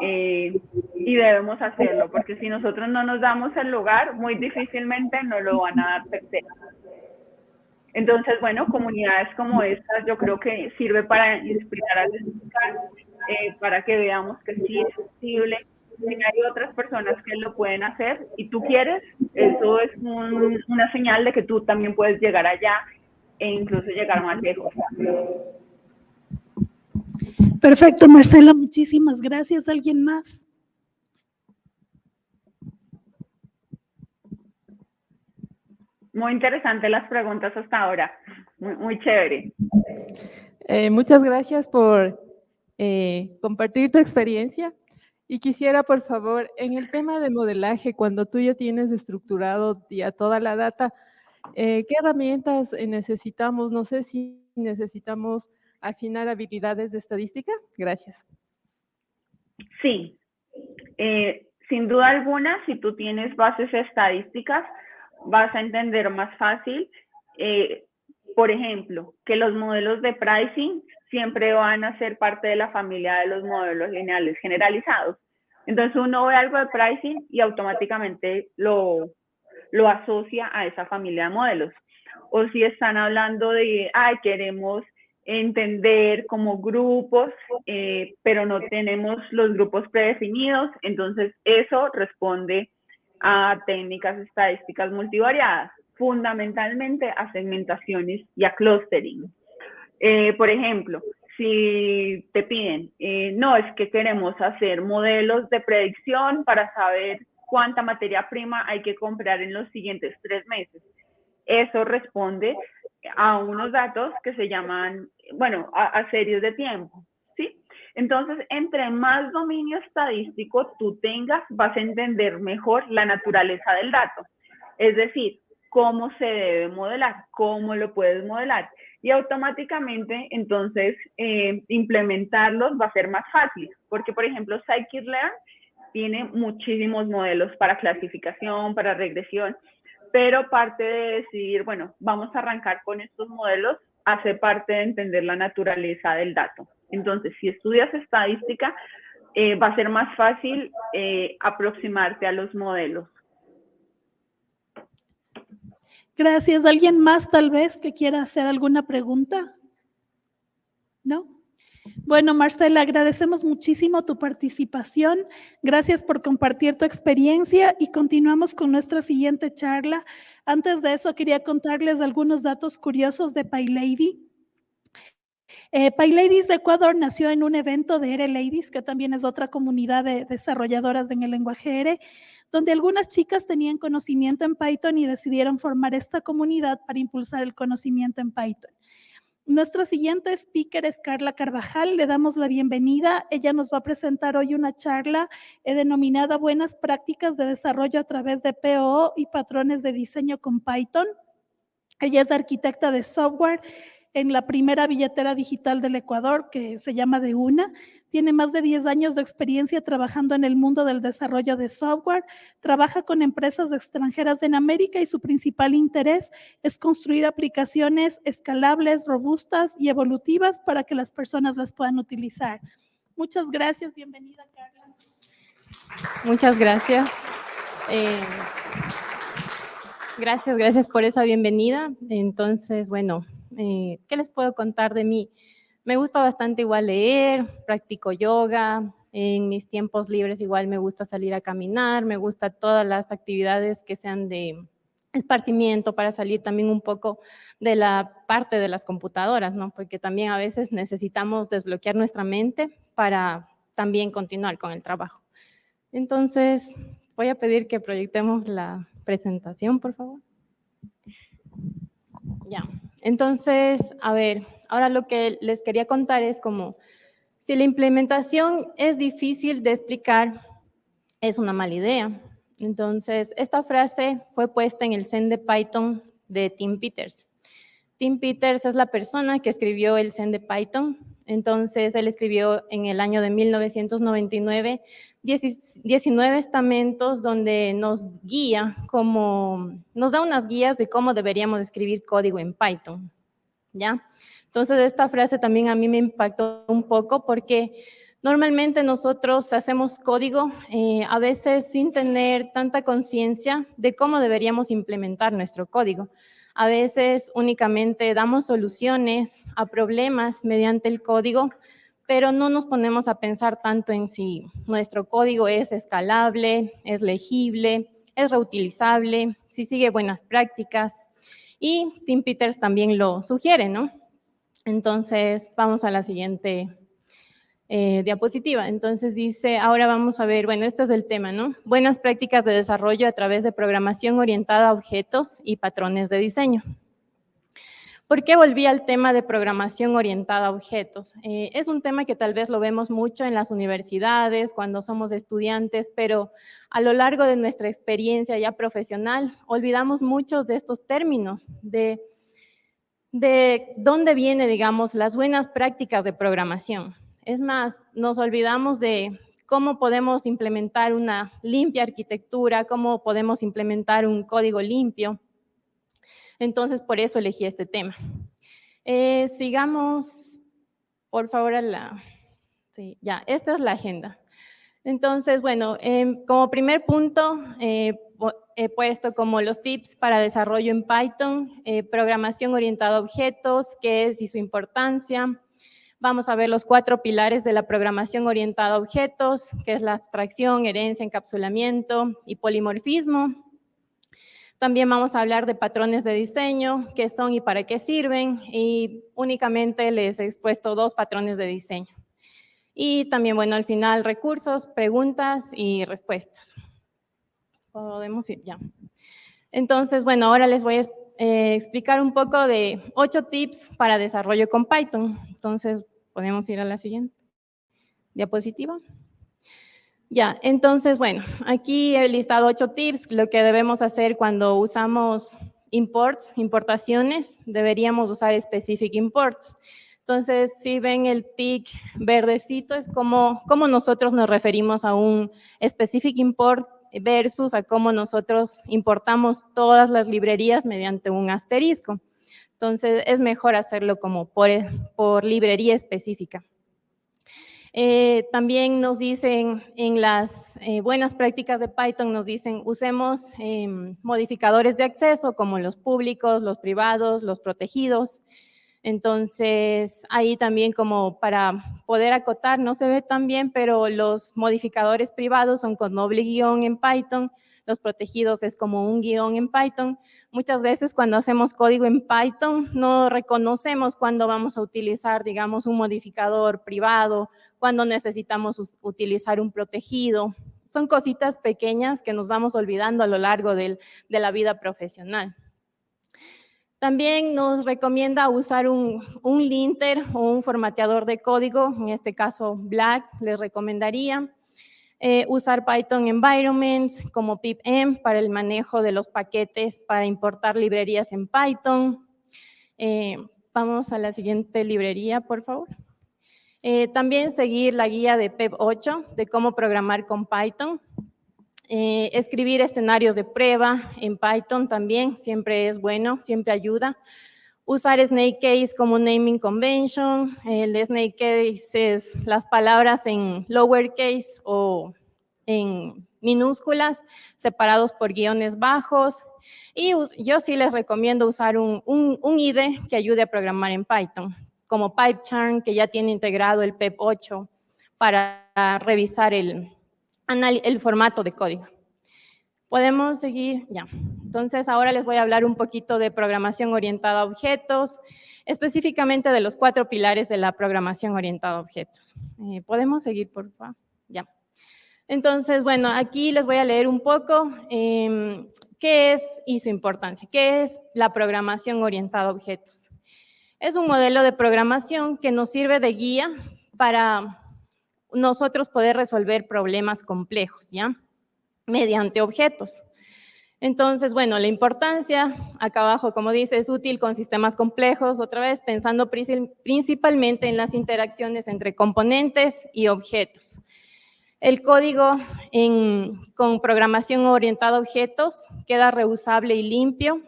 eh, y debemos hacerlo, porque si nosotros no nos damos el lugar, muy difícilmente nos lo van a dar terceros. Entonces, bueno, comunidades como estas yo creo que sirve para inspirar a eh, para que veamos que sí es posible, si hay otras personas que lo pueden hacer y tú quieres, eso es una señal de que tú también puedes llegar allá e incluso llegar más lejos. Perfecto, Marcela, muchísimas gracias. ¿Alguien más? Muy interesante las preguntas hasta ahora. Muy, chévere. Eh, muchas gracias por eh, compartir tu experiencia. Y quisiera, por favor, en el tema de modelaje, cuando tú ya tienes estructurado ya toda la data, eh, ¿qué herramientas necesitamos? No sé si necesitamos afinar habilidades de estadística? Gracias. Sí, eh, sin duda alguna, si tú tienes bases estadísticas, vas a entender más fácil, eh, por ejemplo, que los modelos de pricing siempre van a ser parte de la familia de los modelos lineales generalizados. Entonces uno ve algo de pricing y automáticamente lo, lo asocia a esa familia de modelos. O si están hablando de, ay, queremos entender como grupos, eh, pero no tenemos los grupos predefinidos, entonces eso responde a técnicas estadísticas multivariadas, fundamentalmente a segmentaciones y a clustering. Eh, por ejemplo, si te piden, eh, no, es que queremos hacer modelos de predicción para saber cuánta materia prima hay que comprar en los siguientes tres meses. Eso responde a unos datos que se llaman, bueno, a, series de tiempo. Entonces, entre más dominio estadístico tú tengas, vas a entender mejor la naturaleza del dato. Es decir, cómo se debe modelar, cómo lo puedes modelar. Y automáticamente, entonces, eh, implementarlos va a ser más fácil. Porque, por ejemplo, Scikit-Learn tiene muchísimos modelos para clasificación, para regresión pero parte de decidir, bueno, vamos a arrancar con estos modelos, hace parte de entender la naturaleza del dato. Entonces, si estudias estadística, eh, va a ser más fácil eh, aproximarte a los modelos. Gracias. ¿Alguien más tal vez que quiera hacer alguna pregunta? ¿No? Bueno, Marcela, agradecemos muchísimo tu participación. Gracias por compartir tu experiencia y continuamos con nuestra siguiente charla. Antes de eso, quería contarles algunos datos curiosos de PyLady. Eh, PyLadies de Ecuador nació en un evento de R Ladies, que también es otra comunidad de desarrolladoras en el lenguaje R, donde algunas chicas tenían conocimiento en Python y decidieron formar esta comunidad para impulsar el conocimiento en Python. Nuestra siguiente speaker es Carla Carvajal. Le damos la bienvenida. Ella nos va a presentar hoy una charla eh, denominada Buenas prácticas de desarrollo a través de POO y patrones de diseño con Python. Ella es arquitecta de software en la primera billetera digital del Ecuador, que se llama De Una. Tiene más de 10 años de experiencia trabajando en el mundo del desarrollo de software. Trabaja con empresas extranjeras en América y su principal interés es construir aplicaciones escalables, robustas y evolutivas para que las personas las puedan utilizar. Muchas gracias. Bienvenida, Carla. Muchas gracias. Eh, gracias, gracias por esa bienvenida. Entonces, bueno, eh, ¿qué les puedo contar de mí? Me gusta bastante igual leer, practico yoga, en mis tiempos libres igual me gusta salir a caminar, me gusta todas las actividades que sean de esparcimiento para salir también un poco de la parte de las computadoras, ¿no? Porque también a veces necesitamos desbloquear nuestra mente para también continuar con el trabajo. Entonces, voy a pedir que proyectemos la presentación, por favor. Ya. Entonces, a ver, ahora lo que les quería contar es como, si la implementación es difícil de explicar, es una mala idea. Entonces, esta frase fue puesta en el Zen de Python de Tim Peters. Tim Peters es la persona que escribió el Zen de Python. Entonces, él escribió en el año de 1999 19 estamentos donde nos guía como, nos da unas guías de cómo deberíamos escribir código en Python, ¿ya? Entonces, esta frase también a mí me impactó un poco porque normalmente nosotros hacemos código eh, a veces sin tener tanta conciencia de cómo deberíamos implementar nuestro código. A veces únicamente damos soluciones a problemas mediante el código, pero no nos ponemos a pensar tanto en si nuestro código es escalable, es legible, es reutilizable, si sigue buenas prácticas. Y Tim Peters también lo sugiere, ¿no? Entonces, vamos a la siguiente eh, diapositiva. Entonces dice, ahora vamos a ver, bueno, este es el tema, ¿no? Buenas prácticas de desarrollo a través de programación orientada a objetos y patrones de diseño. ¿Por qué volví al tema de programación orientada a objetos? Eh, es un tema que tal vez lo vemos mucho en las universidades, cuando somos estudiantes, pero a lo largo de nuestra experiencia ya profesional, olvidamos muchos de estos términos, de, de dónde vienen, digamos, las buenas prácticas de programación. Es más, nos olvidamos de cómo podemos implementar una limpia arquitectura, cómo podemos implementar un código limpio, entonces, por eso elegí este tema. Eh, sigamos, por favor, a la... Sí, ya, esta es la agenda. Entonces, bueno, em, como primer punto, eh, he puesto como los tips para desarrollo en Python, eh, programación orientada a objetos, qué es y su importancia. Vamos a ver los cuatro pilares de la programación orientada a objetos, que es la abstracción, herencia, encapsulamiento y polimorfismo. También vamos a hablar de patrones de diseño, qué son y para qué sirven, y únicamente les he expuesto dos patrones de diseño. Y también, bueno, al final recursos, preguntas y respuestas. Podemos ir ya. Entonces, bueno, ahora les voy a eh, explicar un poco de ocho tips para desarrollo con Python. Entonces, podemos ir a la siguiente diapositiva. Ya, entonces, bueno, aquí he listado ocho tips, lo que debemos hacer cuando usamos imports, importaciones, deberíamos usar specific imports. Entonces, si ven el tick verdecito, es como, como nosotros nos referimos a un specific import versus a cómo nosotros importamos todas las librerías mediante un asterisco. Entonces, es mejor hacerlo como por, por librería específica. Eh, también nos dicen en las eh, buenas prácticas de Python, nos dicen usemos em, modificadores de acceso como los públicos, los privados, los protegidos. Entonces, ahí también como para poder acotar, no se ve tan bien, pero los modificadores privados son con doble guion en Python, los protegidos es como un guion en Python. Muchas veces cuando hacemos código en Python no reconocemos cuando vamos a utilizar, digamos, un modificador privado, cuando necesitamos utilizar un protegido. Son cositas pequeñas que nos vamos olvidando a lo largo de la vida profesional. También nos recomienda usar un, un linter o un formateador de código, en este caso Black les recomendaría. Eh, usar Python environments como pipm para el manejo de los paquetes para importar librerías en Python. Eh, Vamos a la siguiente librería, por favor. Eh, también seguir la guía de PEP 8 de cómo programar con Python. Escribir escenarios de prueba en Python también siempre es bueno, siempre ayuda. Usar Snake Case como naming convention. El Snake Case es las palabras en lowercase o en minúsculas, separados por guiones bajos. Y yo sí les recomiendo usar un, un, IDE que ayude a programar en Python, como PyCharm, que ya tiene integrado el PEP 8 para revisar el, el formato de código. Podemos seguir, ya. Entonces, ahora les voy a hablar un poquito de programación orientada a objetos, específicamente de los cuatro pilares de la programación orientada a objetos. Eh, ¿Podemos seguir, por favor? Ya. Entonces, bueno, aquí les voy a leer un poco em, qué es y su importancia. ¿Qué es la programación orientada a objetos? Es un modelo de programación que nos sirve de guía para nosotros poder resolver problemas complejos, ¿ya? Mediante objetos. Entonces, bueno, la importancia, acá abajo, como dice, es útil con sistemas complejos, otra vez pensando principalmente en las interacciones entre componentes y objetos. El código con programación orientada a objetos queda reusable y limpio.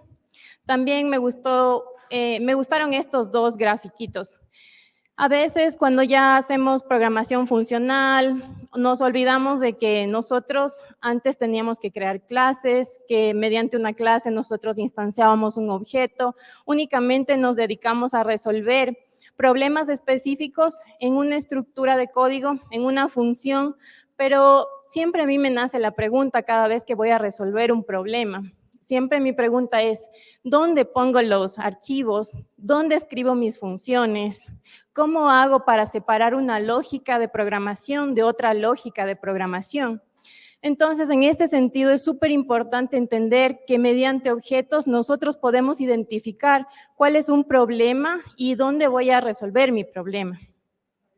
También me, gustó, eh, me gustaron estos dos grafiquitos. A veces cuando ya hacemos programación funcional, nos olvidamos de que nosotros antes teníamos que crear clases, que mediante una clase nosotros instanciábamos un objeto, únicamente nos dedicamos a resolver problemas específicos en una estructura de código, en una función, pero siempre a mí me nace la pregunta cada vez que voy a resolver un problema. Siempre mi pregunta es, ¿dónde pongo los archivos? ¿Dónde escribo mis funciones? ¿Cómo hago para separar una lógica de programación de otra lógica de programación? Entonces, en este sentido, es súper importante entender que mediante objetos nosotros podemos identificar cuál es un problema y dónde voy a resolver mi problema.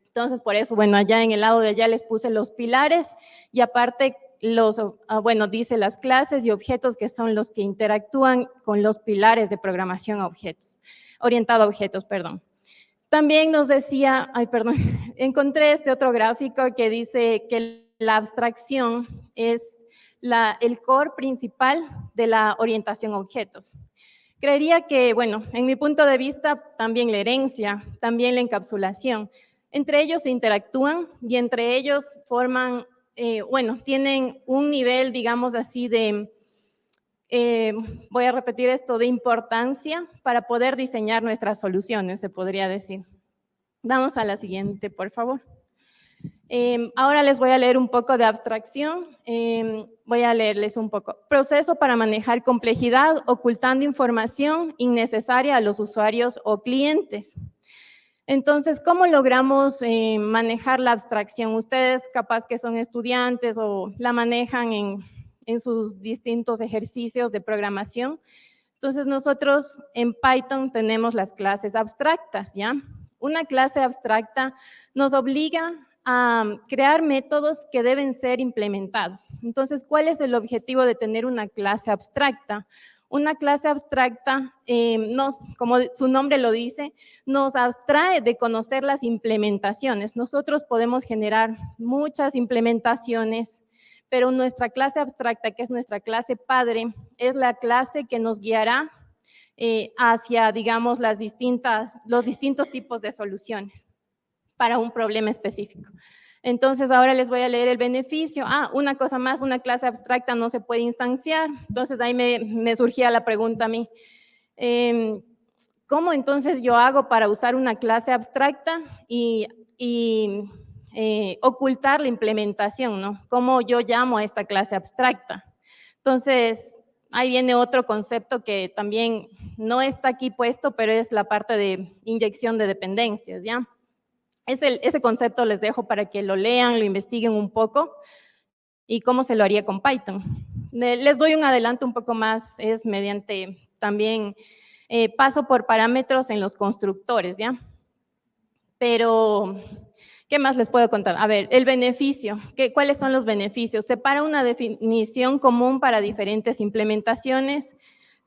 Entonces, por eso, bueno, allá en el lado de allá les puse los pilares y aparte los, ah, bueno, dice las clases y objetos que son los que interactúan con los pilares de programación a objetos, orientado a objetos, perdón. También nos decía, ay, perdón, encontré este otro gráfico que dice que la abstracción es la, el core principal de la orientación a objetos. Creería que, bueno, en mi punto de vista, también la herencia, también la encapsulación, entre ellos se interactúan y entre ellos forman, eh, bueno, tienen un nivel, digamos así, de, eh, voy a repetir esto, de importancia para poder diseñar nuestras soluciones, se podría decir. Vamos a la siguiente, por favor. Em, ahora les voy a leer un poco de abstracción. Em, voy a leerles un poco. Proceso para manejar complejidad ocultando información innecesaria a los usuarios o clientes. Entonces, ¿cómo logramos eh, manejar la abstracción? Ustedes capaz que son estudiantes o la manejan en, en sus distintos ejercicios de programación. Entonces, nosotros en Python tenemos las clases abstractas, ¿ya? Una clase abstracta nos obliga a crear métodos que deben ser implementados. Entonces, ¿cuál es el objetivo de tener una clase abstracta? Una clase abstracta, eh, nos, como su nombre lo dice, nos abstrae de conocer las implementaciones. Nosotros podemos generar muchas implementaciones, pero nuestra clase abstracta, que es nuestra clase padre, es la clase que nos guiará eh, hacia, digamos, las distintas, los distintos tipos de soluciones para un problema específico. Entonces, ahora les voy a leer el beneficio. Ah, una cosa más, una clase abstracta no se puede instanciar. Entonces, ahí me, surgía la pregunta a mí. Em, ¿Cómo entonces yo hago para usar una clase abstracta y, eh, ocultar la implementación? ¿no? ¿Cómo yo llamo a esta clase abstracta? Entonces, ahí viene otro concepto que también no está aquí puesto, pero es la parte de inyección de dependencias, ¿ya? Ese concepto les dejo para que lo lean, lo investiguen un poco y cómo se lo haría con Python. Les doy un adelanto un poco más, es mediante también eh, paso por parámetros en los constructores, ¿ya? Pero, ¿qué más les puedo contar? A ver, el beneficio, ¿qué, ¿cuáles son los beneficios? Separa una definición común para diferentes implementaciones,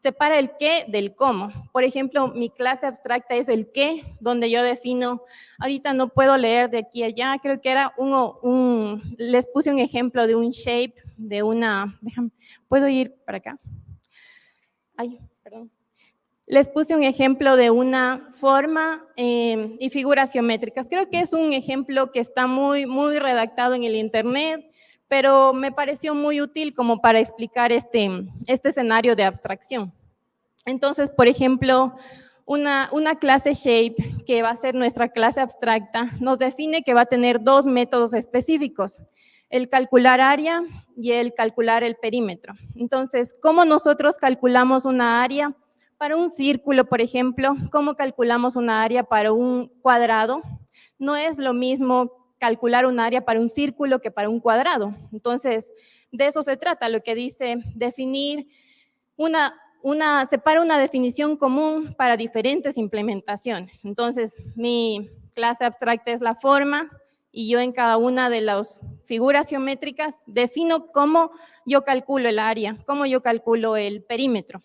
separa el qué del cómo. Por ejemplo, mi clase abstracta es el qué, donde yo defino, ahorita no puedo leer de aquí a allá, creo que era uno, un, les puse un ejemplo de un shape, de una, déjame, ¿puedo ir para acá? Ay, perdón. Les puse un ejemplo de una forma eh, y figuras geométricas. Creo que es un ejemplo que está muy, muy redactado en el internet, pero me pareció muy útil como para explicar este, este escenario de abstracción. Entonces, por ejemplo, una, una, clase shape, que va a ser nuestra clase abstracta, nos define que va a tener dos métodos específicos, el calcular área y el calcular el perímetro. Entonces, ¿cómo nosotros calculamos una área para un círculo, por ejemplo? ¿Cómo calculamos una área para un cuadrado? No es lo mismo calcular un área para un círculo que para un cuadrado. Entonces, de eso se trata, lo que dice definir una, separa una definición común para diferentes implementaciones. Entonces, mi clase abstracta es la forma y yo en cada una de las figuras geométricas defino cómo yo calculo el área, cómo yo calculo el perímetro.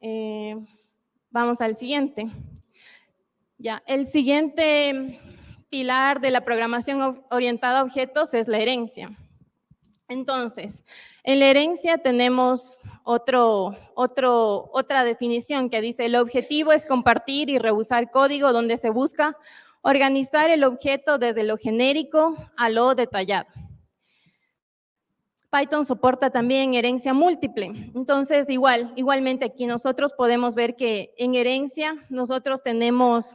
Eh, vamos al siguiente. Ya, el siguiente pilar de la programación orientada a objetos es la herencia. Entonces, en la herencia tenemos otro, otra definición que dice, el objetivo es compartir y reusar código donde se busca organizar el objeto desde lo genérico a lo detallado. Python soporta también herencia múltiple. Entonces, igual, igualmente aquí nosotros podemos ver que en herencia nosotros tenemos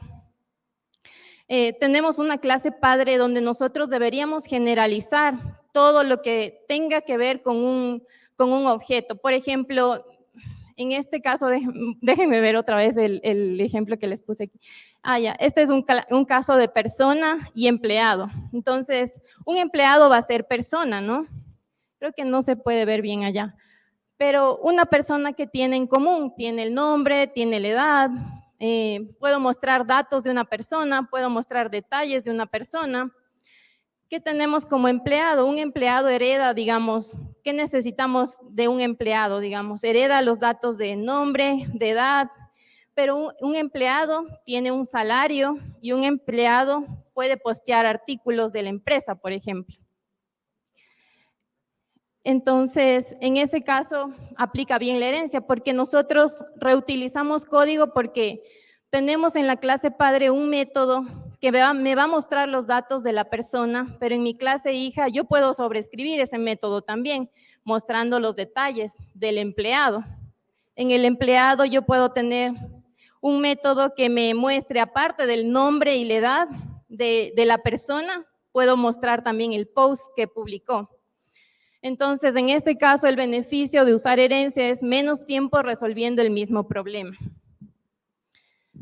eh, tenemos una clase padre donde nosotros deberíamos generalizar todo lo que tenga que ver con un, con un objeto. Por ejemplo, en este caso, déjenme ver otra vez el, ejemplo que les puse aquí. Ah, ya, este es un, un, caso de persona y empleado. Entonces, un empleado va a ser persona, ¿no? Creo que no se puede ver bien allá. Pero una persona que tiene en común, tiene el nombre, tiene la edad, eh, puedo mostrar datos de una persona, puedo mostrar detalles de una persona. ¿Qué tenemos como empleado? Un empleado hereda, digamos, ¿qué necesitamos de un empleado? Digamos, hereda los datos de nombre, de edad, pero un empleado tiene un salario y un empleado puede postear artículos de la empresa, por ejemplo. Entonces, en ese caso, aplica bien la herencia, porque nosotros reutilizamos código porque tenemos en la clase padre un método que me va a mostrar los datos de la persona, pero en mi clase hija yo puedo sobreescribir ese método también, mostrando los detalles del empleado. En el empleado yo puedo tener un método que me muestre, aparte del nombre y la edad de, de la persona, puedo mostrar también el post que publicó. Entonces, en este caso, el beneficio de usar herencia es menos tiempo resolviendo el mismo problema.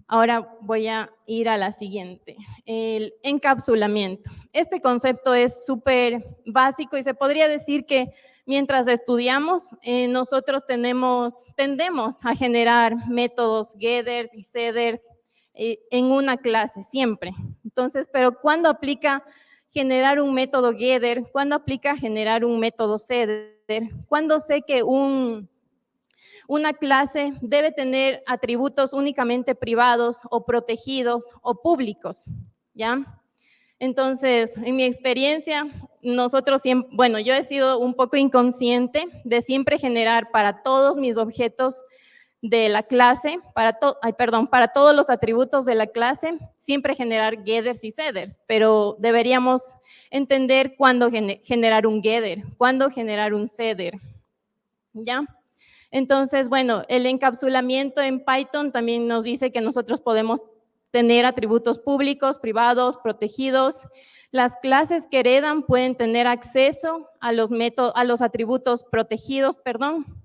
Ahora voy a ir a la siguiente, el encapsulamiento. Este concepto es súper básico y se podría decir que mientras estudiamos, eh, nosotros tenemos, tendemos a generar métodos getters y setters eh, en una clase, siempre. Entonces, pero cuando aplica generar un método getter, cuando aplica generar un método setter, cuando sé que un, una clase debe tener atributos únicamente privados o protegidos o públicos, ¿ya? Entonces, en mi experiencia, nosotros siempre, bueno, yo he sido un poco inconsciente de siempre generar para todos mis objetos de la clase, para, perdón, para todos los atributos de la clase, siempre generar getters y setters, pero deberíamos entender cuándo generar un getter, cuándo generar un setter, ¿ya? Entonces, bueno, el encapsulamiento en Python también nos dice que nosotros podemos tener atributos públicos, privados, protegidos. Las clases que heredan pueden tener acceso a los, a los atributos protegidos, perdón,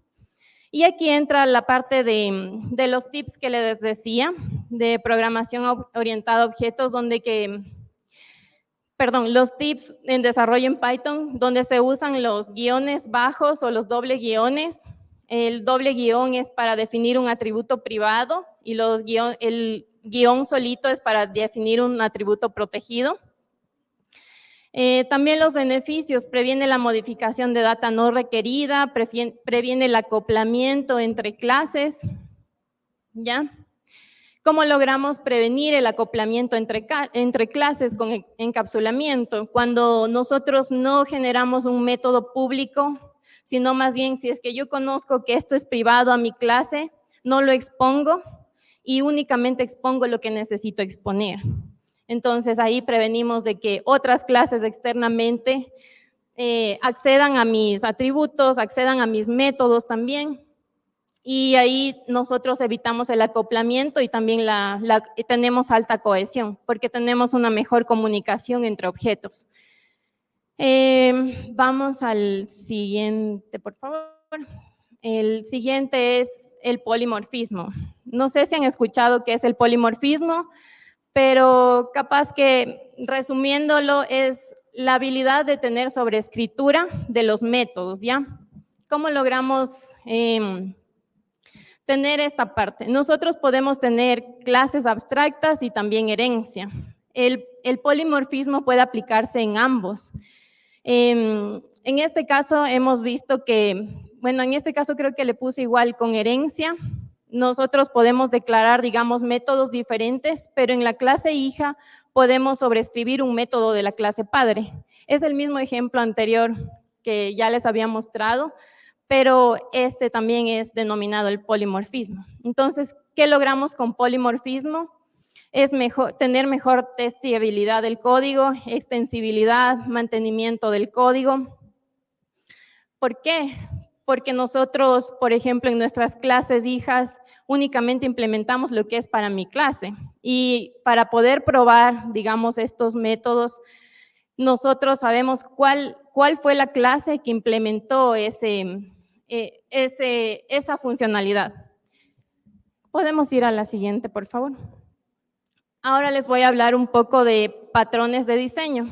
y aquí entra la parte de, los tips que les decía, de programación orientada a objetos, donde que, perdón, los tips en desarrollo en Python, donde se usan los guiones bajos o los doble guiones. El doble guion es para definir un atributo privado y los el guion solito es para definir un atributo protegido. Eh, también los beneficios, previene la modificación de data no requerida, previene el acoplamiento entre clases, ¿ya? ¿Cómo logramos prevenir el acoplamiento entre, entre clases con encapsulamiento? Cuando nosotros no generamos un método público, sino más bien si es que yo conozco que esto es privado a mi clase, no lo expongo y únicamente expongo lo que necesito exponer. Entonces ahí prevenimos de que otras clases externamente eh, accedan a mis atributos, accedan a mis métodos también y ahí nosotros evitamos el acoplamiento y también tenemos alta cohesión porque tenemos una mejor comunicación entre objetos. Em, vamos al siguiente, por favor. El siguiente es el polimorfismo. No sé si han escuchado qué es el polimorfismo, pero capaz que resumiéndolo es la habilidad de tener sobreescritura de los métodos, ¿ya? ¿Cómo logramos eh, tener esta parte. Nosotros podemos tener clases abstractas y también herencia. El, polimorfismo puede aplicarse en ambos. Em, en este caso hemos visto que, bueno, en este caso creo que le puse igual con herencia. Nosotros podemos declarar, digamos, métodos diferentes, pero en la clase hija podemos sobreescribir un método de la clase padre. Es el mismo ejemplo anterior que ya les había mostrado, pero este también es denominado el polimorfismo. Entonces, ¿qué logramos con polimorfismo? Es mejor, tener mejor testabilidad del código, extensibilidad, mantenimiento del código. ¿Por qué? Porque nosotros, por ejemplo, en nuestras clases hijas, únicamente implementamos lo que es para mi clase. Y para poder probar, digamos, estos métodos, nosotros sabemos cuál, cuál fue la clase que implementó ese, eh, ese, esa funcionalidad. Podemos ir a la siguiente, por favor. Ahora les voy a hablar un poco de patrones de diseño.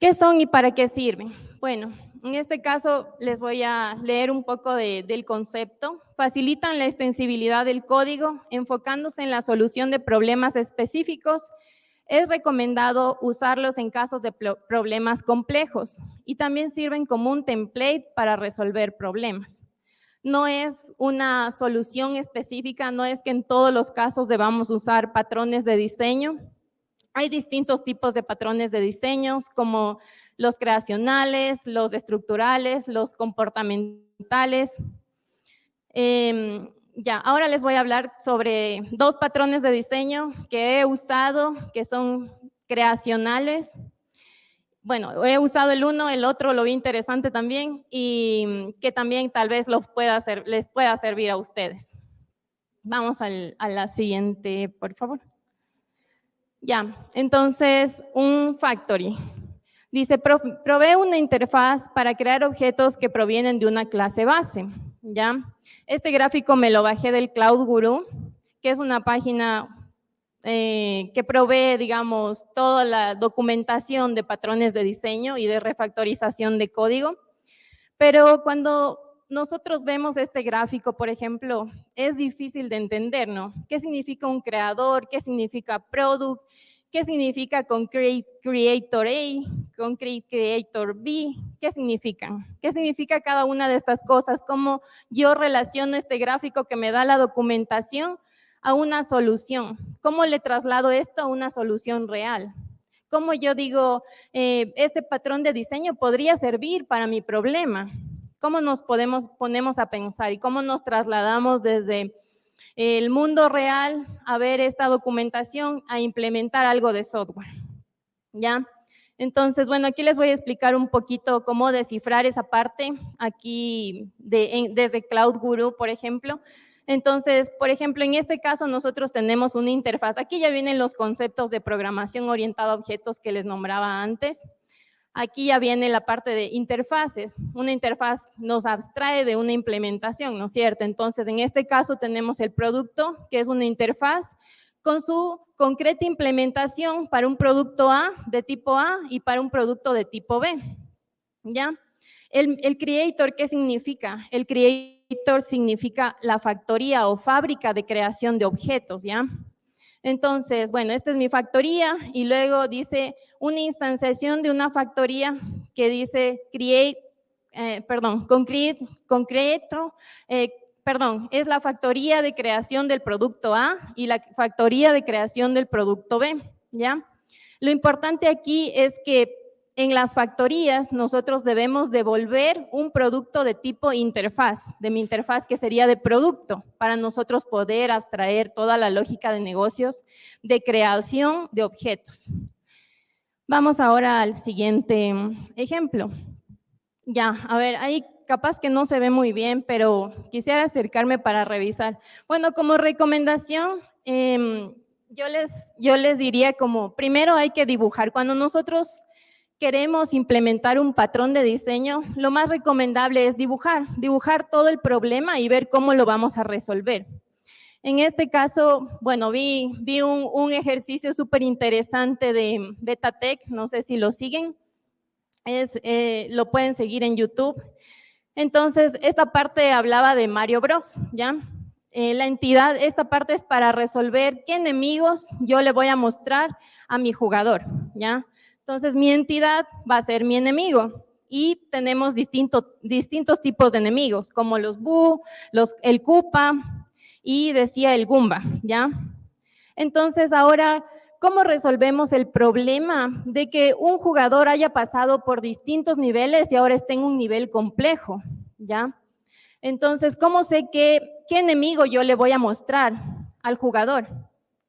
¿Qué son y para qué sirven? Bueno, en este caso les voy a leer un poco del concepto. Facilitan la extensibilidad del código enfocándose en la solución de problemas específicos es recomendado usarlos en casos de problemas complejos y también sirven como un template para resolver problemas. No es una solución específica, no es que en todos los casos debamos usar patrones de diseño. Hay distintos tipos de patrones de diseños como los creacionales, los estructurales, los comportamentales. Em, ya, ahora les voy a hablar sobre dos patrones de diseño que he usado, que son creacionales. Bueno, he usado el uno, el otro lo vi interesante también y que también tal vez pueda les pueda servir a ustedes. Vamos a la siguiente, por favor. Ya, entonces un factory. Dice, provee una interfaz para crear objetos que provienen de una clase base. ¿ya? Este gráfico me lo bajé del Cloud Guru, que es una página eh, que provee, digamos, toda la documentación de patrones de diseño y de refactorización de código. Pero cuando nosotros vemos este gráfico, por ejemplo, es difícil de entender, ¿no? ¿Qué significa un creador? ¿Qué significa product? ¿Qué significa Concrete Creator A? Concrete Creator B? ¿Qué significan? ¿Qué significa cada una de estas cosas? ¿Cómo yo relaciono este gráfico que me da la documentación a una solución? ¿Cómo le traslado esto a una solución real? ¿Cómo yo digo, eh, este patrón de diseño podría servir para mi problema? ¿Cómo nos podemos, ponemos a pensar y cómo nos trasladamos desde el mundo real a ver esta documentación, a implementar algo de software. ¿Ya? Entonces, bueno, aquí les voy a explicar un poquito cómo descifrar esa parte aquí desde Cloud Guru, por ejemplo. Entonces, por ejemplo, en este caso nosotros tenemos una interfaz. Aquí ya vienen los conceptos de programación orientada a objetos que les nombraba antes. Aquí ya viene la parte de interfaces. Una interfaz nos abstrae de una implementación, ¿no es cierto? Entonces, en este caso tenemos el producto, que es una interfaz con su concreta implementación para un producto A de tipo A y para un producto de tipo B. ¿Ya? El, el creator, ¿qué significa? El creator significa la factoría o fábrica de creación de objetos, ¿ya? Entonces, bueno, esta es mi factoría y luego dice una instanciación de una factoría que dice create, eh, perdón, concrete, concreto, eh, perdón, es la factoría de creación del producto A y la factoría de creación del producto B, ¿ya? Lo importante aquí es que en las factorías nosotros debemos devolver un producto de tipo interfaz, de mi interfaz que sería de producto, para nosotros poder abstraer toda la lógica de negocios de creación de objetos. Vamos ahora al siguiente ejemplo. Ya, a ver, ahí capaz que no se ve muy bien, pero quisiera acercarme para revisar. Bueno, como recomendación, em, yo, les, yo les diría como, primero hay que dibujar. Cuando nosotros queremos implementar un patrón de diseño, lo más recomendable es dibujar, dibujar todo el problema y ver cómo lo vamos a resolver. En este caso, bueno, vi, vi un, ejercicio súper interesante de Betatec, no sé si lo siguen, es, eh, lo pueden seguir en YouTube. Entonces, esta parte hablaba de Mario Bros, ¿ya? Eh, la entidad, esta parte es para resolver qué enemigos yo le voy a mostrar a mi jugador, ¿ya? Entonces, mi entidad va a ser mi enemigo y tenemos distintos tipos de enemigos, como los Bu, el Koopa y decía el Goomba, ¿ya? Entonces, ahora, ¿cómo resolvemos el problema de que un jugador haya pasado por distintos niveles y ahora esté en un nivel complejo, ¿ya? Entonces, ¿cómo sé qué, qué enemigo yo le voy a mostrar al jugador?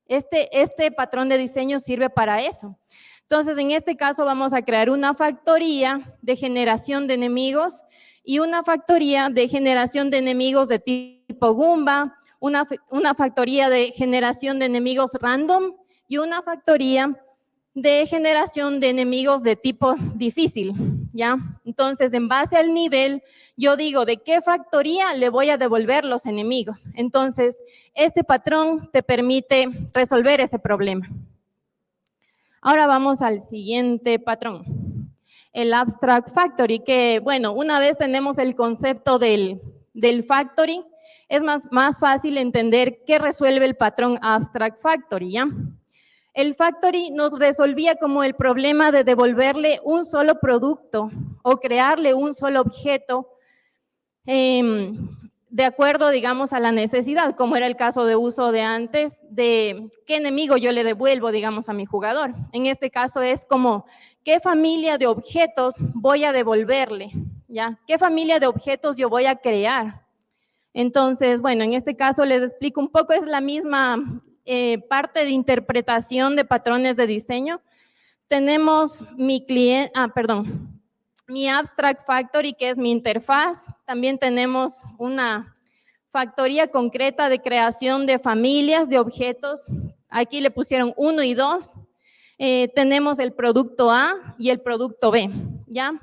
Este, este patrón de diseño sirve para eso. Entonces, en este caso vamos a crear una factoría de generación de enemigos y una factoría de generación de enemigos de tipo Goomba, una, una factoría de generación de enemigos random y una factoría de generación de enemigos de tipo difícil, ¿ya? Entonces, en base al nivel, yo digo de qué factoría le voy a devolver los enemigos. Entonces, este patrón te permite resolver ese problema. Ahora vamos al siguiente patrón, el Abstract Factory, que bueno, una vez tenemos el concepto del, del Factory, es más, más fácil entender qué resuelve el patrón Abstract Factory, ¿ya? El Factory nos resolvía como el problema de devolverle un solo producto o crearle un solo objeto eh, de acuerdo, digamos, a la necesidad, como era el caso de uso de antes, de qué enemigo yo le devuelvo, digamos, a mi jugador. En este caso es como, ¿qué familia de objetos voy a devolverle? ¿Ya? ¿Qué familia de objetos yo voy a crear? Entonces, bueno, en este caso les explico un poco, es la misma eh, parte de interpretación de patrones de diseño. Tenemos mi cliente, ah, perdón, mi Abstract Factory, que es mi interfaz. También tenemos una factoría concreta de creación de familias, de objetos. Aquí le pusieron uno y dos. Eh, tenemos el producto A y el producto B, ¿ya?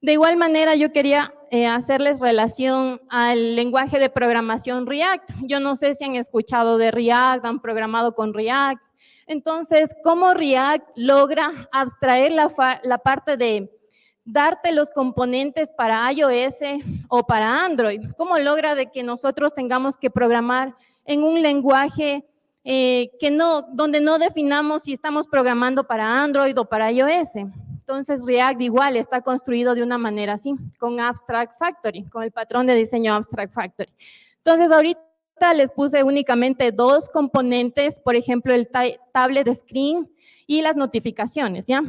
De igual manera, yo quería eh, hacerles relación al lenguaje de programación React. Yo no sé si han escuchado de React, han programado con React. Entonces, ¿cómo React logra abstraer la, la parte de darte los componentes para iOS o para Android? ¿Cómo logra de que nosotros tengamos que programar en un lenguaje eh, que no, donde no definamos si estamos programando para Android o para iOS? Entonces React igual está construido de una manera así, con Abstract Factory, con el patrón de diseño Abstract Factory. Entonces ahorita les puse únicamente dos componentes, por ejemplo el tablet screen y las notificaciones, ¿ya?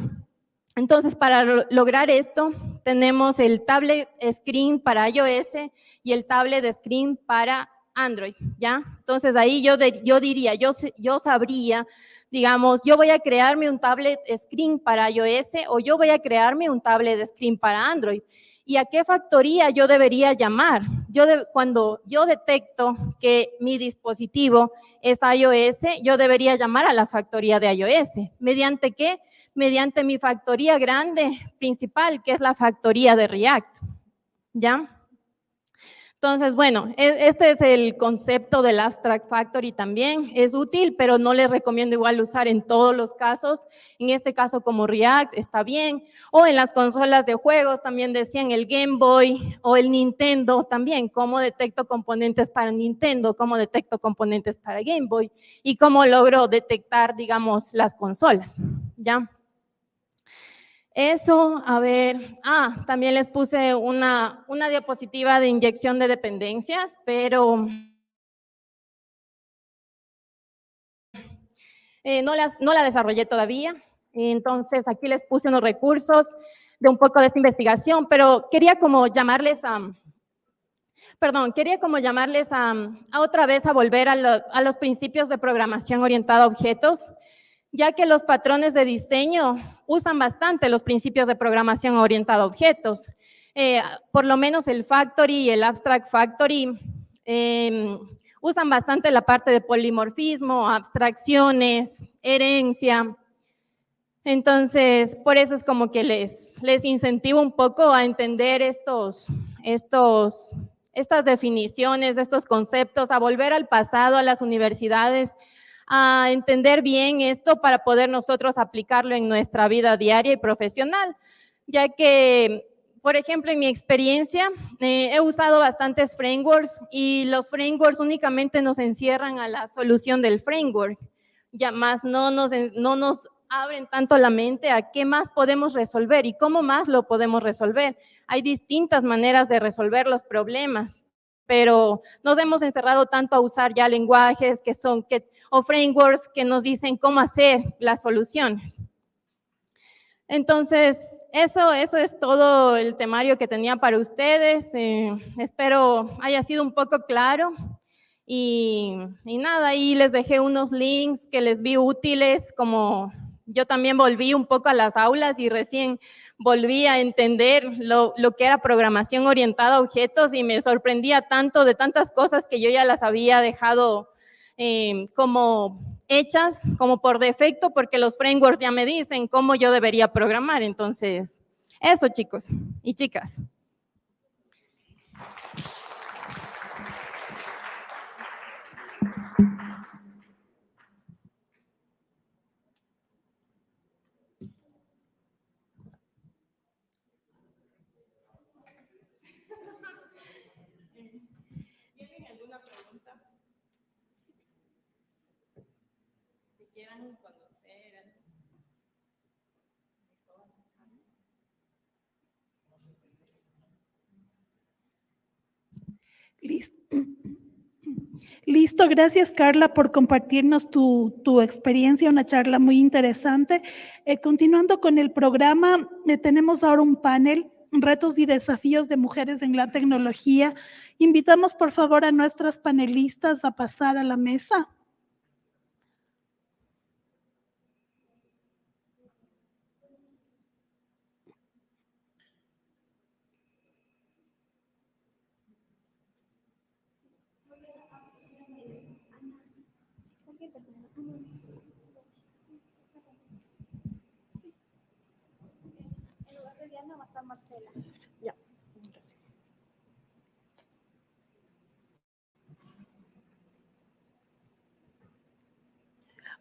Entonces, para lograr esto, tenemos el tablet screen para iOS y el tablet screen para Android, ¿ya? Entonces, ahí yo, yo diría, yo, yo sabría, digamos, yo voy a crearme un tablet screen para iOS o yo voy a crearme un tablet screen para Android. ¿Y a qué factoría yo debería llamar? Yo cuando yo detecto que mi dispositivo es iOS, yo debería llamar a la factoría de iOS. ¿Mediante qué? Mediante mi factoría grande principal, que es la factoría de React. ¿Ya? Entonces, bueno, e- este es el concepto del Abstract Factory también. Es útil, pero no les recomiendo igual usar en todos los casos. En este caso, como React, está bien. O en las consolas de juegos, también decían el Game Boy o el Nintendo también. Cómo detecto componentes para Nintendo, cómo detecto componentes para Game Boy y cómo logro detectar, digamos, las consolas. ¿Ya? Eso, a ver, ah, también les puse una, una diapositiva de inyección de dependencias, pero eh, no, las, no la desarrollé todavía. Entonces, aquí les puse unos recursos de un poco de esta investigación, pero quería como llamarles a, perdón, quería como llamarles a, a otra vez a volver a, a los principios de programación orientada a objetos, ya que los patrones de diseño usan bastante los principios de programación orientada a objetos. Eh, por lo menos el Factory y el Abstract Factory eh, usan bastante la parte de polimorfismo, abstracciones, herencia. Entonces, por eso es como que les, les incentivo un poco a entender estos, estos, estas definiciones, estos conceptos, a volver al pasado, a las universidades, a entender bien esto para poder nosotros aplicarlo en nuestra vida diaria y profesional, ya que, por ejemplo, en mi experiencia, eh, he usado bastantes frameworks y los frameworks únicamente nos encierran a la solución del framework, ya más no nos, no nos abren tanto la mente a qué más podemos resolver y cómo más lo podemos resolver. Hay distintas maneras de resolver los problemas pero nos hemos encerrado tanto a usar ya lenguajes que son, que, o frameworks que nos dicen cómo hacer las soluciones. Entonces, eso, eso es todo el temario que tenía para ustedes. Eh, espero haya sido un poco claro. Y, y nada, ahí les dejé unos links que les vi útiles, como yo también volví un poco a las aulas y recién volví a entender lo, lo, que era programación orientada a objetos y me sorprendía tanto de tantas cosas que yo ya las había dejado eh, como hechas, como por defecto, porque los frameworks ya me dicen cómo yo debería programar. Entonces, eso chicos y chicas. Listo. Listo, gracias Carla por compartirnos tu, tu experiencia, una charla muy interesante. Eh, continuando con el programa, eh, tenemos ahora un panel, retos y desafíos de mujeres en la tecnología. Invitamos por favor a nuestras panelistas a pasar a la mesa.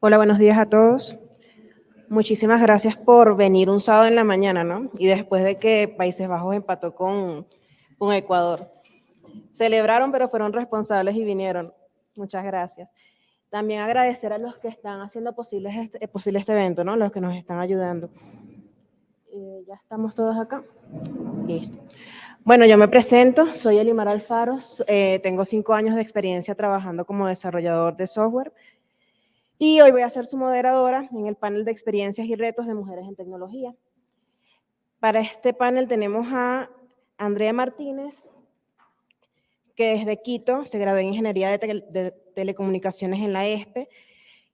Hola, buenos días a todos. Muchísimas gracias por venir un sábado en la mañana, ¿no? Y después de que Países Bajos empató con, con Ecuador. Celebraron, pero fueron responsables y vinieron. Muchas gracias. También agradecer a los que están haciendo posible este, posible este evento, ¿no? Los que nos están ayudando. Eh, ya estamos todos acá. Listo. Bueno, yo me presento, soy Elimar Alfaro, eh, tengo cinco años de experiencia trabajando como desarrollador de software y hoy voy a ser su moderadora en el panel de experiencias y retos de mujeres en tecnología. Para este panel tenemos a Andrea Martínez, que es de Quito, se graduó en Ingeniería de, de Telecomunicaciones en la ESPE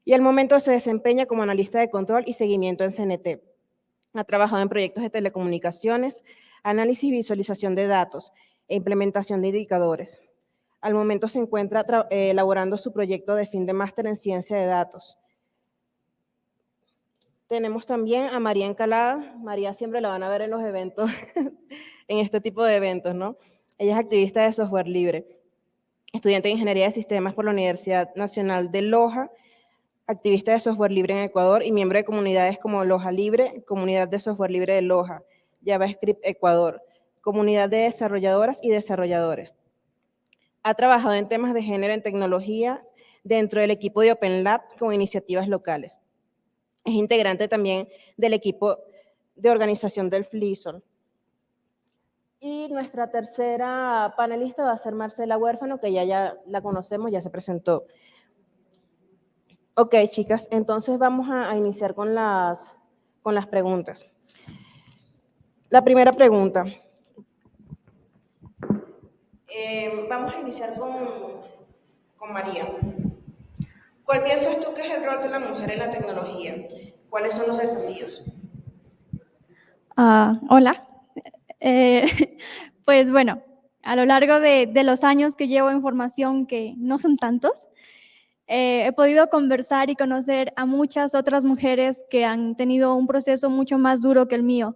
y al momento se desempeña como analista de control y seguimiento en CNT. Ha trabajado en proyectos de telecomunicaciones, análisis y visualización de datos e implementación de indicadores. Al momento se encuentra eh, elaborando su proyecto de fin de máster en ciencia de datos. Tenemos también a María Encalada. María siempre la van a ver en los eventos, en este tipo de eventos, ¿no? Ella es activista de software libre, estudiante de Ingeniería de Sistemas por la Universidad Nacional de Loja, activista de software libre en Ecuador y miembro de comunidades como Loja Libre, Comunidad de Software Libre de Loja, JavaScript Ecuador, Comunidad de Desarrolladoras y Desarrolladores. Ha trabajado en temas de género en tecnologías dentro del equipo de Open Lab con iniciativas locales. Es integrante también del equipo de organización del FLISOL. Y nuestra tercera panelista va a ser Marcela Huérfano, que ya, ya la conocemos, ya se presentó. Ok, chicas, entonces vamos a, iniciar con las, con las preguntas. La primera pregunta. Eh, vamos a iniciar con, con María. ¿Cuál piensas tú que es el rol de la mujer en la tecnología? ¿Cuáles son los desafíos? Ah, hola. Eh, pues bueno, a lo largo de, de, los años que llevo en formación, que no son tantos, eh, he podido conversar y conocer a muchas otras mujeres que han tenido un proceso mucho más duro que el mío.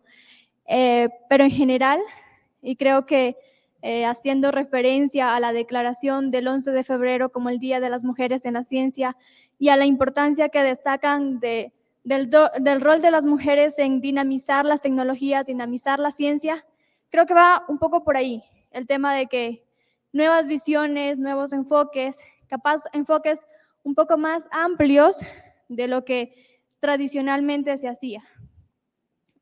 Eh, pero en general, y creo que haciendo referencia a la declaración del 11 de febrero como el Día de las Mujeres en la Ciencia y a la importancia que destacan de del, rol de las mujeres en dinamizar las tecnologías, dinamizar la ciencia, creo que va un poco por ahí, el tema de que nuevas visiones, nuevos enfoques, capaz enfoques un poco más amplios de lo que tradicionalmente se hacía.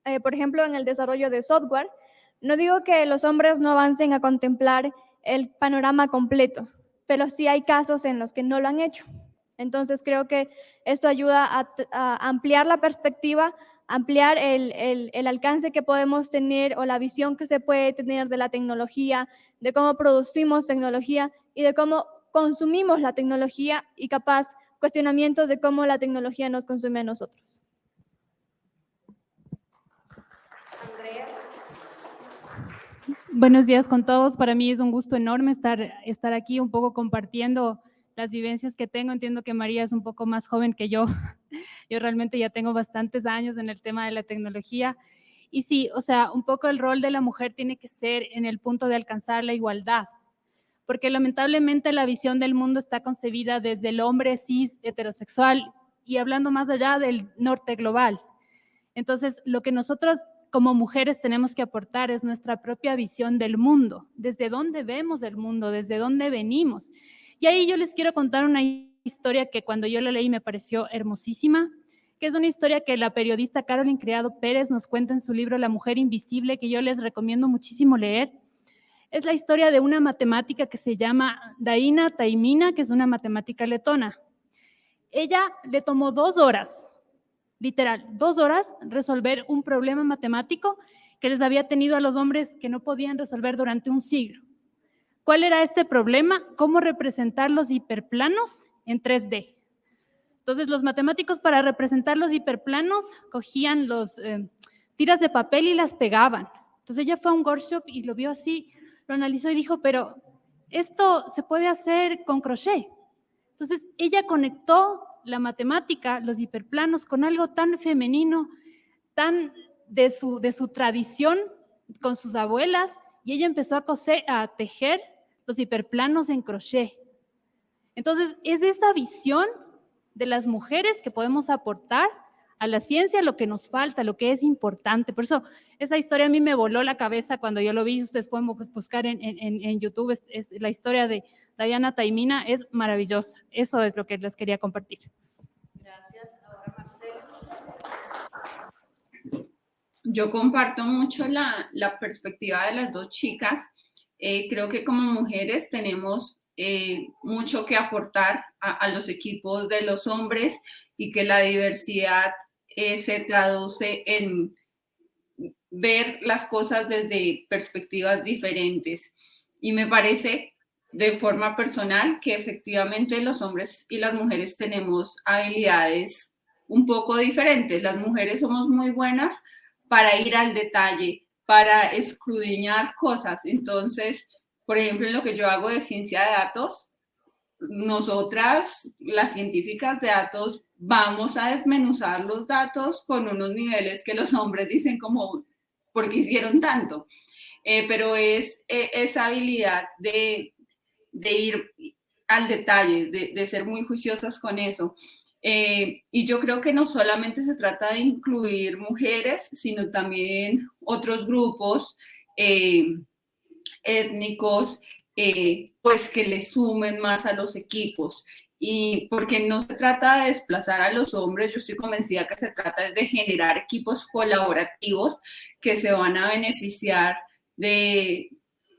Eh, por ejemplo, en el desarrollo de software, no digo que los hombres no avancen a contemplar el panorama completo, pero sí hay casos en los que no lo han hecho. Entonces creo que esto ayuda a, ampliar la perspectiva, ampliar el, alcance que podemos tener o la visión que se puede tener de la tecnología, de cómo producimos tecnología y de cómo consumimos la tecnología y capaz cuestionamientos de cómo la tecnología nos consume a nosotros. Buenos días con todos. Para mí es un gusto enorme estar, estar aquí un poco compartiendo las vivencias que tengo. Entiendo que María es un poco más joven que yo. Yo realmente ya tengo bastantes años en el tema de la tecnología. Y sí, o sea, un poco el rol de la mujer tiene que ser en el punto de alcanzar la igualdad, porque lamentablemente la visión del mundo está concebida desde el hombre cis heterosexual y hablando más allá del norte global. Entonces, lo que nosotros como mujeres tenemos que aportar es nuestra propia visión del mundo, desde dónde vemos el mundo, desde dónde venimos. Y ahí yo les quiero contar una historia que cuando yo la leí me pareció hermosísima, que es una historia que la periodista Carolyn Criado Pérez nos cuenta en su libro La mujer invisible, que yo les recomiendo muchísimo leer. Es la historia de una matemática que se llama Daina Taimina, que es una matemática letona. Ella le tomó dos horas, literal, dos horas, resolver un problema matemático que les había tenido a los hombres que no podían resolver durante un siglo. ¿Cuál era este problema? ¿Cómo representar los hiperplanos en 3D? Entonces, los matemáticos para representar los hiperplanos cogían los eh, tiras de papel y las pegaban. Entonces, ella fue a un workshop y lo vio así, lo analizó y dijo, pero esto se puede hacer con crochet. Entonces, ella conectó la matemática, los hiperplanos, con algo tan femenino, tan de su, de su tradición con sus abuelas, y ella empezó a, coser, a tejer los hiperplanos en crochet. Entonces, es esa visión de las mujeres que podemos aportar a la ciencia lo que nos falta, lo que es importante. Por eso, esa historia a mí me voló la cabeza cuando yo lo vi. Ustedes pueden buscar en, en, YouTube. Es, la historia de Diana Taimina es maravillosa. Eso es lo que les quería compartir. Gracias. Ahora, Marcela. Yo comparto mucho la, la perspectiva de las dos chicas eh, creo que como mujeres tenemos eh, mucho que aportar a, los equipos de los hombres y que la diversidad eh, se traduce en ver las cosas desde perspectivas diferentes. Y me parece de forma personal que efectivamente los hombres y las mujeres tenemos habilidades un poco diferentes. Las mujeres somos muy buenas para ir al detalle, para escudriñar cosas. Entonces, por ejemplo, en lo que yo hago de ciencia de datos, nosotras, las científicas de datos, vamos a desmenuzar los datos con unos niveles que los hombres dicen como, ¿por qué hicieron tanto? eh, pero es eh, esa habilidad de, ir al detalle, de, de, ser muy juiciosas con eso. Eh, y yo creo que no solamente se trata de incluir mujeres, sino también otros grupos étnicos, pues que le sumen más a los equipos y porque no se trata de desplazar a los hombres, yo estoy convencida que se trata de generar equipos colaborativos que se van a beneficiar de,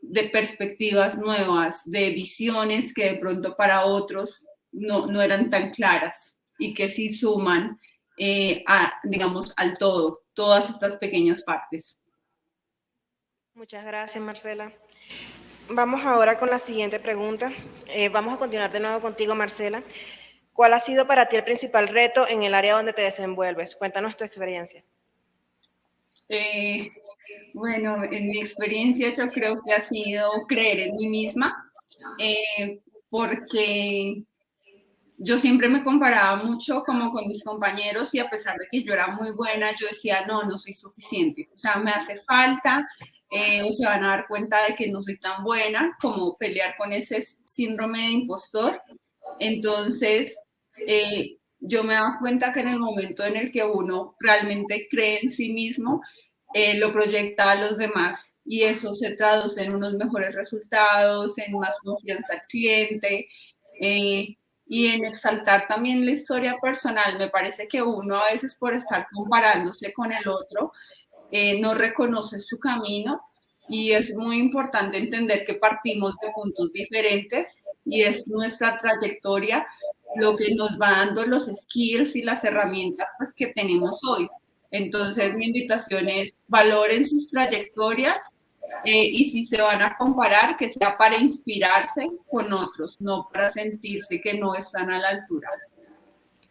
de perspectivas nuevas, de visiones que de pronto para otros no, no eran tan claras y que sí suman, eh, a, digamos, al todo, todas estas pequeñas partes. Muchas gracias, Marcela. Vamos ahora con la siguiente pregunta. Eh, vamos a continuar de nuevo contigo, Marcela. ¿Cuál ha sido para ti el principal reto en el área donde te desenvuelves? Cuéntanos tu experiencia. Eh, bueno, en mi experiencia yo creo que ha sido creer en mí misma, eh, porque yo siempre me comparaba mucho como con mis compañeros y a pesar de que yo era muy buena, yo decía, no, no soy suficiente, o sea, me hace falta, eh, o se van a dar cuenta de que no soy tan buena, como pelear con ese síndrome de impostor. Entonces, eh, yo me daba cuenta que en el momento en el que uno realmente cree en sí mismo, eh, lo proyecta a los demás y eso se traduce en unos mejores resultados, en más confianza al cliente y en exaltar también la historia personal. Me parece que uno a veces por estar comparándose con el otro, eh, no reconoce su camino y es muy importante entender que partimos de puntos diferentes y es nuestra trayectoria lo que nos va dando los skills y las herramientas pues, que tenemos hoy. Entonces mi invitación es valoren sus trayectorias eh, y si se van a comparar, que sea para inspirarse con otros, no para sentirse que no están a la altura.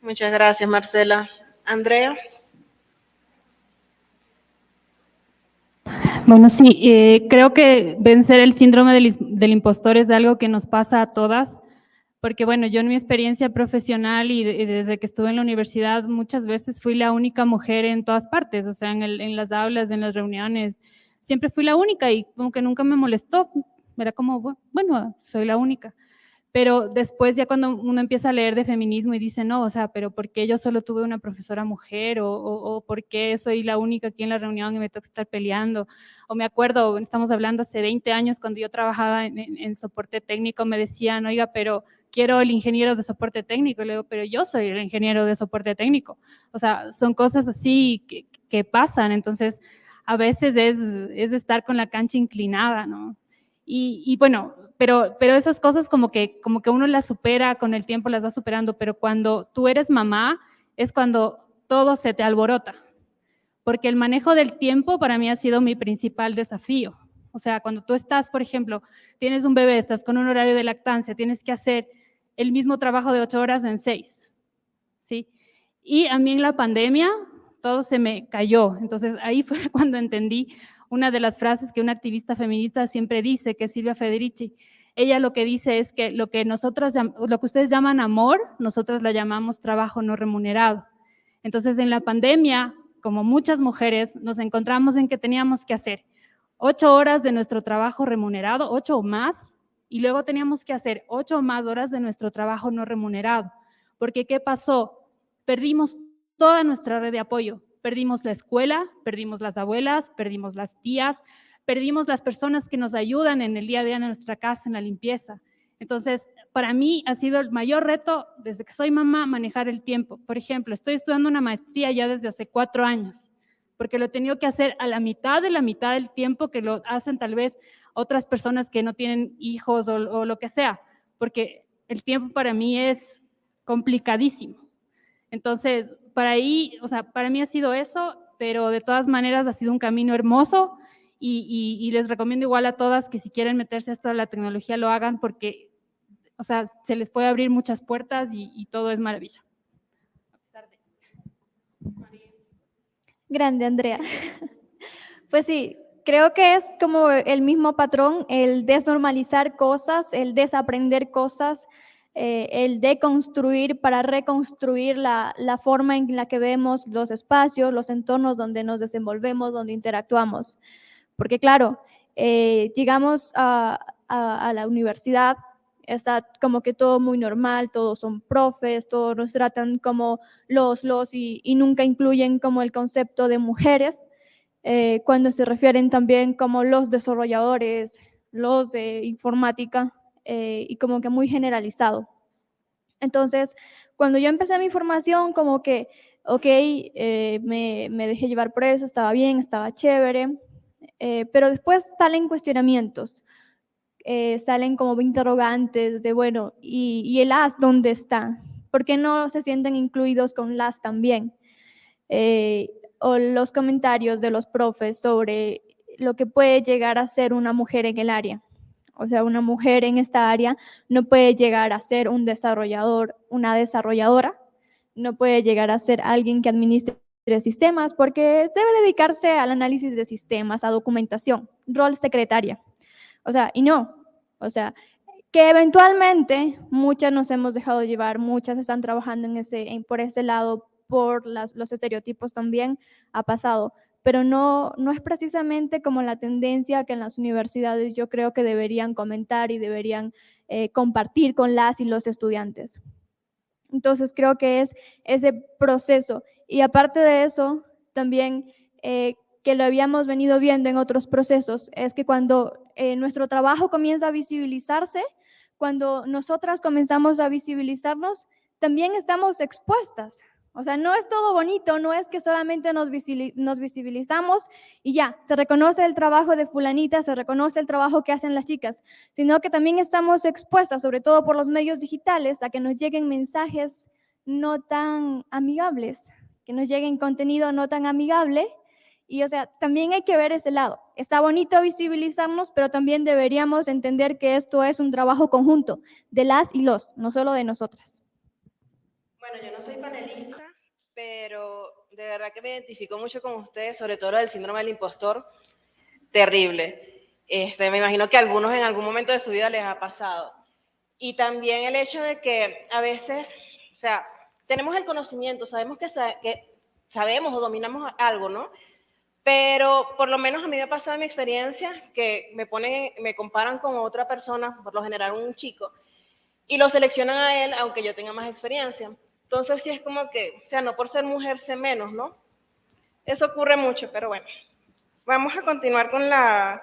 Muchas gracias, Marcela. Andrea. Bueno, sí, eh, creo que vencer el síndrome del, impostor es algo que nos pasa a todas, porque bueno, yo en mi experiencia profesional y, desde que estuve en la universidad muchas veces fui la única mujer en todas partes, o sea, en, en las aulas, en las reuniones, siempre fui la única y como que nunca me molestó, era como, bueno, soy la única. Pero después ya cuando uno empieza a leer de feminismo y dice, no, o sea, pero ¿por qué yo solo tuve una profesora mujer? O, o, ¿por qué soy la única aquí en la reunión y me toca estar peleando? O me acuerdo, estamos hablando hace 20 años cuando yo trabajaba en, soporte técnico, me decían, oiga, pero quiero el ingeniero de soporte técnico. Y le digo, pero yo soy el ingeniero de soporte técnico. O sea, son cosas así que, que pasan. Entonces, a veces es, es estar con la cancha inclinada, ¿no? Y, bueno, pero, pero esas cosas como que, como que uno las supera, con el tiempo las va superando, pero cuando tú eres mamá es cuando todo se te alborota, porque el manejo del tiempo para mí ha sido mi principal desafío. O sea, cuando tú estás, por ejemplo, tienes un bebé, estás con un horario de lactancia, tienes que hacer el mismo trabajo de ocho horas en seis, ¿sí? Y a mí en la pandemia todo se me cayó. Entonces ahí fue cuando entendí una de las frases que una activista feminista siempre dice, que Silvia Federici. Ella lo que dice es que lo que nosotras, lo que ustedes llaman amor, nosotros lo llamamos trabajo no remunerado. Entonces, en la pandemia, como muchas mujeres, nos encontramos en que teníamos que hacer ocho horas de nuestro trabajo remunerado, ocho o más, y luego teníamos que hacer ocho o más horas de nuestro trabajo no remunerado. Porque, ¿qué pasó? Perdimos toda nuestra red de apoyo, Perdimos la escuela, perdimos las abuelas, perdimos las tías, perdimos las personas que nos ayudan en el día a día en nuestra casa, en la limpieza. Entonces, para mí ha sido el mayor reto desde que soy mamá manejar el tiempo. Por ejemplo, estoy estudiando una maestría ya desde hace cuatro años, porque lo he tenido que hacer a la mitad de la mitad del tiempo que lo hacen tal vez otras personas que no tienen hijos o, o lo que sea, porque el tiempo para mí es complicadísimo. Entonces, para ahí, o sea, para mí ha sido eso, pero de todas maneras ha sido un camino hermoso y, les recomiendo igual a todas que si quieren meterse a esta la tecnología lo hagan porque, o sea, se les puede abrir muchas puertas y, todo es maravilla. Grande, Andrea. Pues sí, creo que es como el mismo patrón, el desnormalizar cosas, el desaprender cosas, eh, el deconstruir para reconstruir la, forma en la que vemos los espacios, los entornos donde nos desenvolvemos, donde interactuamos. Porque claro, eh, llegamos a, a, a la universidad, está como que todo muy normal, todos son profes, todos nos tratan como los, los y, y nunca incluyen como el concepto de mujeres, eh, cuando se refieren también como los desarrolladores, los de informática eh, y como que muy generalizado. Entonces, cuando yo empecé mi formación, como que, ok, eh, me, me, dejé llevar por eso, estaba bien, estaba chévere, eh, pero después salen cuestionamientos, salen como interrogantes de, bueno, ¿y, ¿y, el AS dónde está? ¿Por qué no se sienten incluidos con las también? O los comentarios de los profes sobre lo que puede llegar a ser una mujer en el área. O sea, una mujer en esta área no puede llegar a ser un desarrollador, una desarrolladora, no puede llegar a ser alguien que administre sistemas porque debe dedicarse al análisis de sistemas, a documentación, rol secretaria. O sea, y no, o sea, que eventualmente muchas nos hemos dejado llevar, muchas están trabajando en ese, en, por ese lado, por los estereotipos también ha pasado, pero no, no es precisamente como la tendencia que en las universidades yo creo que deberían comentar y deberían eh, compartir con las y los estudiantes. Entonces creo que es ese proceso. Y aparte de eso, también eh, que lo habíamos venido viendo en otros procesos, es que cuando eh, nuestro trabajo comienza a visibilizarse, cuando nosotras comenzamos a visibilizarnos, también estamos expuestas o sea, no es todo bonito, no es que solamente nos, visibilizamos y ya, se reconoce el trabajo de fulanita, se reconoce el trabajo que hacen las chicas, sino que también estamos expuestas, sobre todo por los medios digitales, a que nos lleguen mensajes no tan amigables, que nos lleguen contenido no tan amigable. Y o sea, también hay que ver ese lado. Está bonito visibilizarnos, pero también deberíamos entender que esto es un trabajo conjunto de las y los, no solo de nosotras. Bueno, yo no soy panelista, pero de verdad que me identifico mucho con ustedes, sobre todo el síndrome del impostor, terrible. Este, me imagino que a algunos en algún momento de su vida les ha pasado. Y también el hecho de que a veces, o sea, tenemos el conocimiento, sabemos que, que sabemos o dominamos algo, ¿no? Pero por lo menos a mí me ha pasado en mi experiencia que me ponen, me comparan con otra persona, por lo general un chico, y lo seleccionan a él aunque yo tenga más experiencia. Entonces sí es como que, o sea, no por ser mujer sé menos, ¿no? Eso ocurre mucho, pero bueno. Vamos a continuar con la,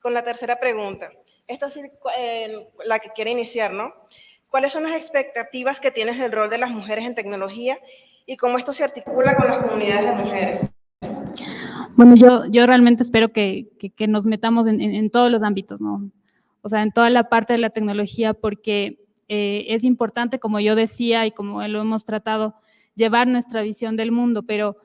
con la tercera pregunta. Esta es eh, la que quiere iniciar, ¿no? ¿Cuáles son las expectativas que tienes del rol de las mujeres en tecnología y cómo esto se articula con las comunidades de mujeres? Bueno, yo, yo realmente espero que, que, que nos metamos en, en, en, todos los ámbitos, ¿no? O sea, en toda la parte de la tecnología, porque eh, es importante, como yo decía y como lo hemos tratado, llevar nuestra visión del mundo, pero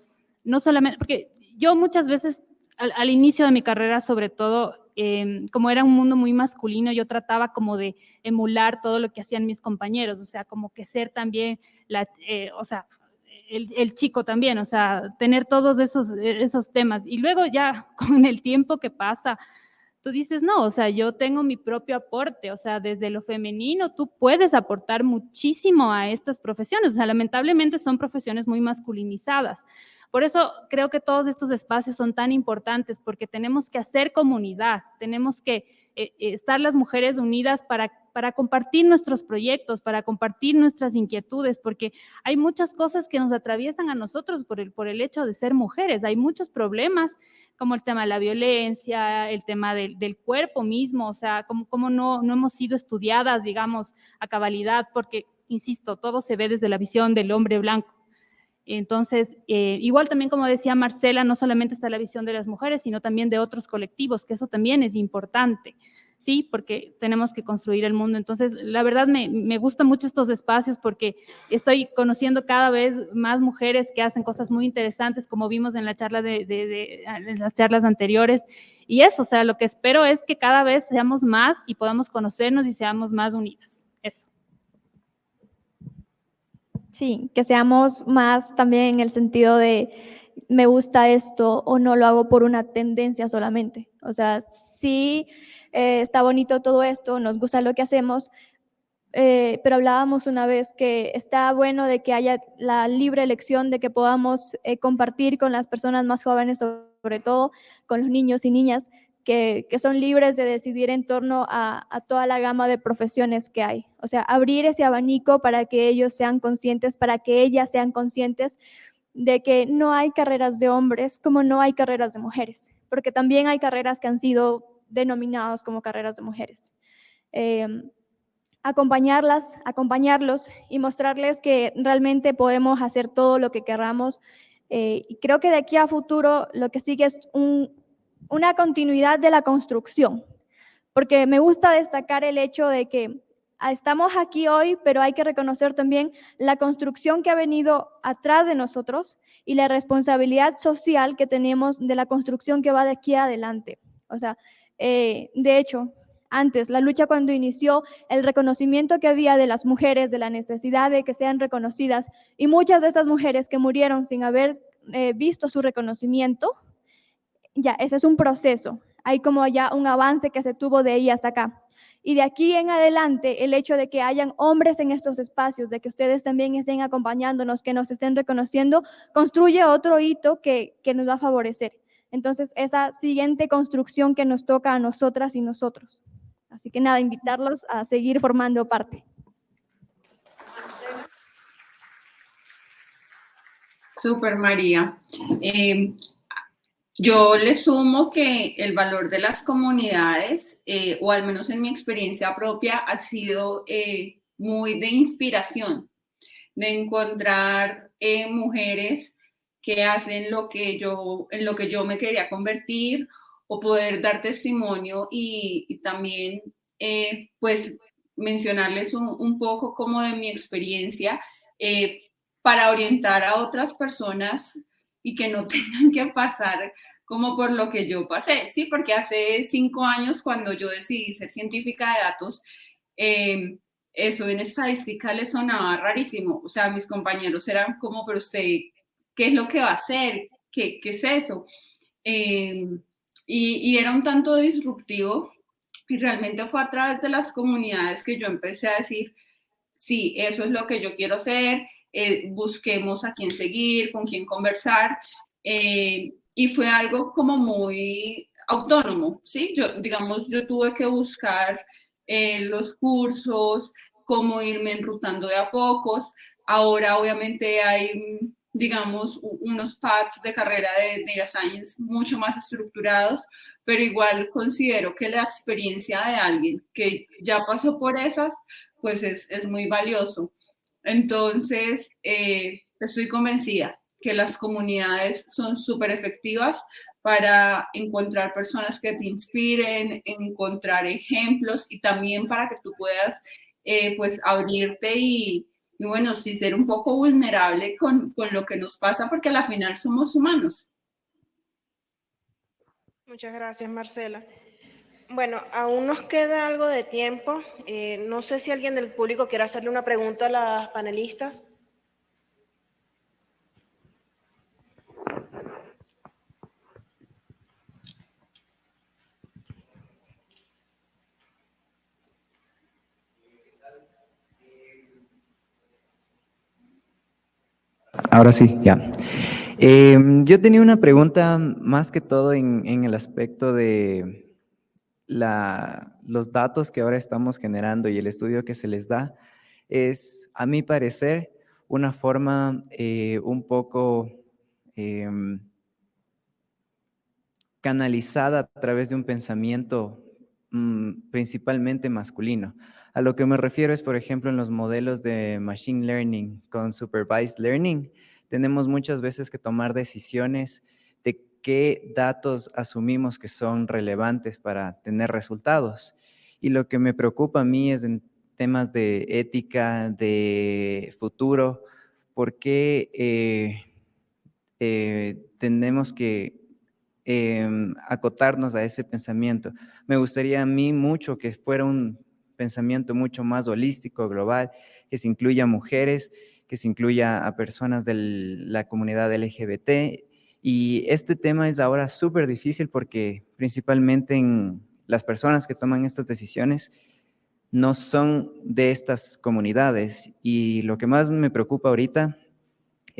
no solamente, porque yo muchas veces al, inicio de mi carrera, sobre todo, eh, como era un mundo muy masculino, yo trataba como de emular todo lo que hacían mis compañeros, o sea, como que ser también, la, eh, o sea, el, el, chico también, o sea, tener todos esos, esos temas. Y luego ya con el tiempo que pasa, tú dices, no, o sea, yo tengo mi propio aporte, o sea, desde lo femenino tú puedes aportar muchísimo a estas profesiones, o sea, lamentablemente son profesiones muy masculinizadas. Por eso creo que todos estos espacios son tan importantes, porque tenemos que hacer comunidad, tenemos que eh, estar las mujeres unidas para, para compartir nuestros proyectos, para compartir nuestras inquietudes, porque hay muchas cosas que nos atraviesan a nosotros por el, por el hecho de ser mujeres, hay muchos problemas como el tema de la violencia, el tema del, del cuerpo mismo, o sea, como, como no, no hemos sido estudiadas, digamos, a cabalidad, porque, insisto, todo se ve desde la visión del hombre blanco. Entonces, eh, igual también como decía Marcela, no solamente está la visión de las mujeres, sino también de otros colectivos, que eso también es importante. ¿Sí? Porque tenemos que construir el mundo. Entonces, la verdad me, me gustan mucho estos espacios porque estoy conociendo cada vez más mujeres que hacen cosas muy interesantes, como vimos en la charla de, de, en las charlas anteriores. Y eso, o sea, lo que espero es que cada vez seamos más y podamos conocernos y seamos más unidas. Eso. Sí, que seamos más también en el sentido de me gusta esto o no lo hago por una tendencia solamente. O sea, sí eh, está bonito todo esto, nos gusta lo que hacemos, eh, pero hablábamos una vez que está bueno de que haya la libre elección, de que podamos eh, compartir con las personas más jóvenes, sobre todo con los niños y niñas, que, son libres de decidir en torno a, a, toda la gama de profesiones que hay. O sea, abrir ese abanico para que ellos sean conscientes, para que ellas sean conscientes de que no hay carreras de hombres como no hay carreras de mujeres, porque también hay carreras que han sido denominadas como carreras de mujeres. Em, acompañarlas, acompañarlos y mostrarles que realmente podemos hacer todo lo que queramos. Eh, y creo que de aquí a futuro lo que sigue es una continuidad de la construcción, porque me gusta destacar el hecho de que ah, estamos aquí hoy, pero hay que reconocer también la construcción que ha venido atrás de nosotros y la responsabilidad social que tenemos de la construcción que va de aquí adelante. O sea, eh, de hecho, antes, la lucha cuando inició, el reconocimiento que había de las mujeres, de la necesidad de que sean reconocidas, y muchas de esas mujeres que murieron sin haber eh, visto su reconocimiento, ya, ese es un proceso. Hay como ya un avance que se tuvo de ahí hasta acá. Y de aquí en adelante, el hecho de que hayan hombres en estos espacios, de que ustedes también estén acompañándonos, que nos estén reconociendo, construye otro hito que, que nos va a favorecer. Entonces, esa siguiente construcción que nos toca a nosotras y nosotros. Así que nada, invitarlos a seguir formando parte. Super María. Eh, yo le sumo que el valor de las comunidades, eh, o al menos en mi experiencia propia, ha sido eh, muy de inspiración, de encontrar mujeres que hacen lo que yo, en lo que yo me quería convertir o poder dar testimonio y, también eh, pues mencionarles un, poco como de mi experiencia eh, para orientar a otras personas y que no tengan que pasar como por lo que yo pasé, ¿sí? Porque hace cinco años cuando yo decidí ser científica de datos, eh, eso en estadística le sonaba rarísimo. O sea, mis compañeros eran como, pero usted, ¿qué es lo que va a hacer? ¿Qué, es eso? y, era un tanto disruptivo y realmente fue a través de las comunidades que yo empecé a decir, sí, eso es lo que yo quiero hacer, eh, busquemos a quién seguir, con quién conversar. Eh, y fue algo como muy autónomo, ¿sí? Yo, digamos, yo tuve que buscar eh, los cursos, cómo irme enrutando de a pocos. Ahora obviamente hay digamos, unos paths de carrera de Data Science mucho más estructurados, pero igual considero que la experiencia de alguien que ya pasó por esas, pues es, es muy valioso. Entonces, eh, estoy convencida que las comunidades son súper efectivas para encontrar personas que te inspiren, encontrar ejemplos y también para que tú puedas eh, pues abrirte y, y bueno, sí ser un poco vulnerable con, con lo que nos pasa porque al final somos humanos. Muchas gracias, Marcela. Bueno, aún nos queda algo de tiempo. Eh, no sé si alguien del público quiere hacerle una pregunta a las panelistas. Ahora sí, ya. Em, yo tenía una pregunta más que todo en, el aspecto de los datos que ahora estamos generando y el estudio que se les da. Es, a mi parecer, una forma eh, un poco em, canalizada a través de un pensamiento mm, principalmente masculino. A lo que me refiero es, por ejemplo, en los modelos de Machine Learning con Supervised Learning, tenemos muchas veces que tomar decisiones de qué datos asumimos que son relevantes para tener resultados. Y lo que me preocupa a mí es en temas de ética, de futuro, por qué eh, eh, tenemos que em, acotarnos a ese pensamiento. Me gustaría a mí mucho que fuera un pensamiento mucho más holístico, global, que se incluya a mujeres, que se incluya a personas de la comunidad LGBT. Y este tema es ahora súper difícil porque principalmente en las personas que toman estas decisiones no son de estas comunidades. Y lo que más me preocupa ahorita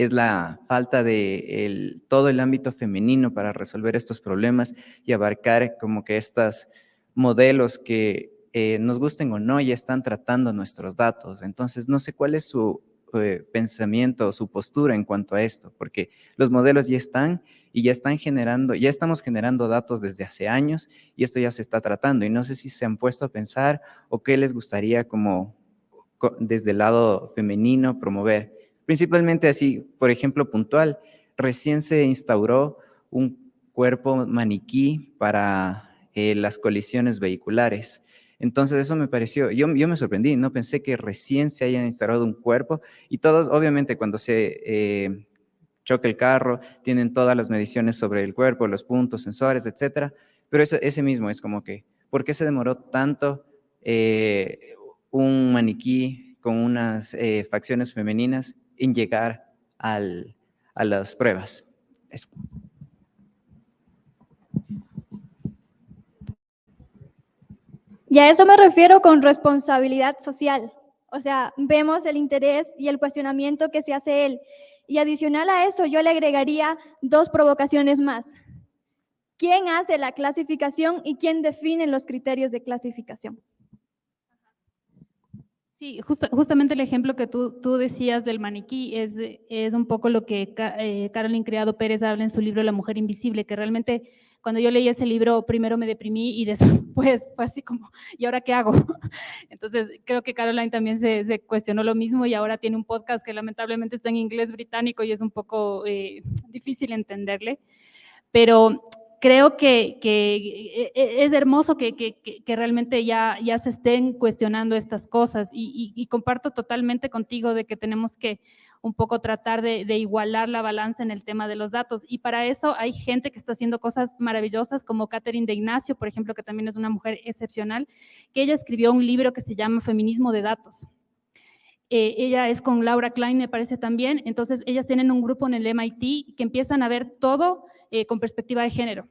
es la falta de todo el ámbito femenino para resolver estos problemas y abarcar como que estos modelos que eh, nos gusten o no ya están tratando nuestros datos. Entonces, no sé cuál es su eh, pensamiento o su postura en cuanto a esto, porque los modelos ya están y ya están generando, ya estamos generando datos desde hace años y esto ya se está tratando y no sé si se han puesto a pensar o qué les gustaría como desde el lado femenino promover. Principalmente así, por ejemplo, puntual, recién se instauró un cuerpo maniquí para eh, las colisiones vehiculares. Entonces eso me pareció, yo, yo me sorprendí, no pensé que recién se haya instalado un cuerpo y todos, obviamente cuando se eh, choca el carro, tienen todas las mediciones sobre el cuerpo, los puntos, sensores, etcétera, pero eso, ese mismo es como que, ¿por qué se demoró tanto eh, un maniquí con unas facciones femeninas en llegar al, a las pruebas? Y a eso me refiero con responsabilidad social. O sea, vemos el interés y el cuestionamiento que se hace él. Y adicional a eso, yo le agregaría dos provocaciones más. ¿Quién hace la clasificación y quién define los criterios de clasificación? Sí, justamente el ejemplo que tú, tú decías del maniquí es, es un poco lo que eh, Carolyn Criado Pérez habla en su libro La Mujer Invisible, que realmente cuando yo leí ese libro, primero me deprimí y después fue así como, ¿y ahora qué hago? Entonces, creo que Caroline también se, cuestionó lo mismo y ahora tiene un podcast que lamentablemente está en inglés británico y es un poco eh, difícil entenderle. Pero creo que, que, e, es hermoso que, que, realmente ya, ya se estén cuestionando estas cosas y, y, comparto totalmente contigo de que tenemos que un poco tratar de, igualar la balanza en el tema de los datos. Y para eso hay gente que está haciendo cosas maravillosas, como Catherine de Ignacio, por ejemplo, que también es una mujer excepcional, que ella escribió un libro que se llama Feminismo de Datos. Eh, ella es con Laura Klein, me parece también. Entonces, ellas tienen un grupo en el MIT que empiezan a ver todo eh, con perspectiva de género.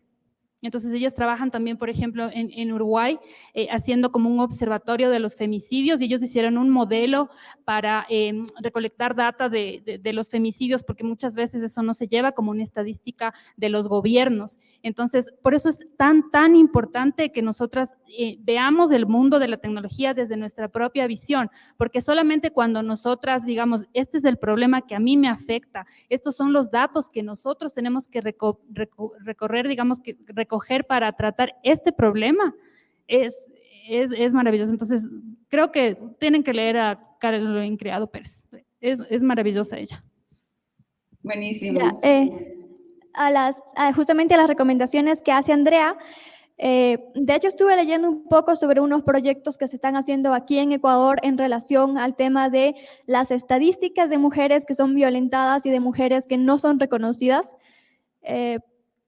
Entonces ellas trabajan también, por ejemplo, en, Uruguay, eh, haciendo como un observatorio de los femicidios y ellos hicieron un modelo para em, recolectar data de, los femicidios porque muchas veces eso no se lleva como una estadística de los gobiernos. Entonces, por eso es tan, tan importante que nosotras eh, veamos el mundo de la tecnología desde nuestra propia visión, porque solamente cuando nosotras digamos, este es el problema que a mí me afecta, estos son los datos que nosotros tenemos que recorrer, digamos, que recoger para tratar este problema, es, es, maravilloso. Entonces, creo que tienen que leer a Carolyn Criado Pérez. Es, es maravillosa ella. Buenísimo. Eh, a las, justamente a las recomendaciones que hace Andrea, eh, de hecho, estuve leyendo un poco sobre unos proyectos que se están haciendo aquí en Ecuador en relación al tema de las estadísticas de mujeres que son violentadas y de mujeres que no son reconocidas, eh,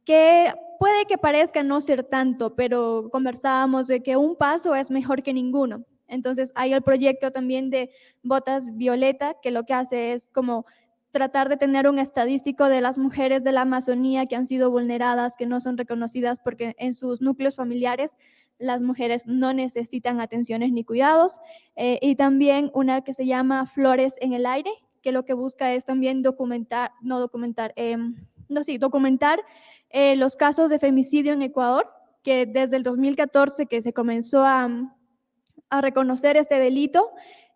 que puede que parezca no ser tanto, pero conversábamos de que un paso es mejor que ninguno. Entonces hay el proyecto también de Botas Violeta, que lo que hace es como tratar de tener un estadístico de las mujeres de la Amazonía que han sido vulneradas, que no son reconocidas porque en sus núcleos familiares las mujeres no necesitan atenciones ni cuidados. Eh, y también una que se llama Flores en el Aire, que lo que busca es también documentar, no documentar, em, no sí, documentar eh, los casos de femicidio en Ecuador, que desde el 2014 que se comenzó a, reconocer este delito,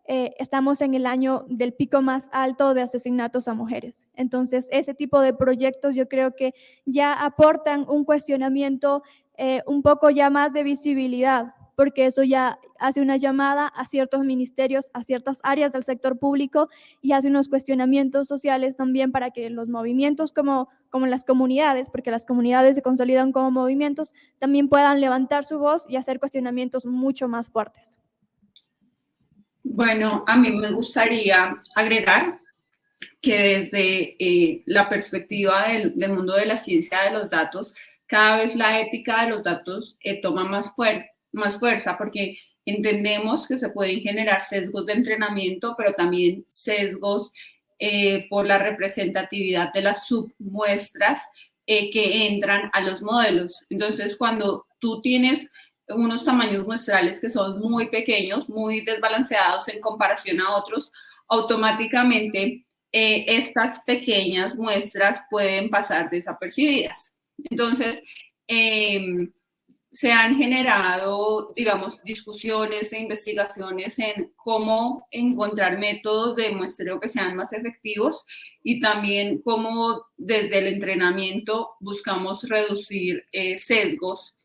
eh, estamos en el año del pico más alto de asesinatos a mujeres. Entonces, ese tipo de proyectos yo creo que ya aportan un cuestionamiento eh, un poco ya más de visibilidad, porque eso ya hace una llamada a ciertos ministerios, a ciertas áreas del sector público y hace unos cuestionamientos sociales también para que los movimientos como, como las comunidades, porque las comunidades se consolidan como movimientos, también puedan levantar su voz y hacer cuestionamientos mucho más fuertes. Bueno, a mí me gustaría agregar que desde eh, la perspectiva del, mundo de la ciencia de los datos, cada vez la ética de los datos eh, toma más, más fuerza porque entendemos que se pueden generar sesgos de entrenamiento, pero también sesgos eh, por la representatividad de las submuestras que entran a los modelos. Entonces, cuando tú tienes unos tamaños muestrales que son muy pequeños, muy desbalanceados en comparación a otros, automáticamente eh, estas pequeñas muestras pueden pasar desapercibidas. Entonces, em, se han generado, digamos, discusiones e investigaciones en cómo encontrar métodos de muestreo que sean más efectivos y también cómo desde el entrenamiento buscamos reducir eh, sesgos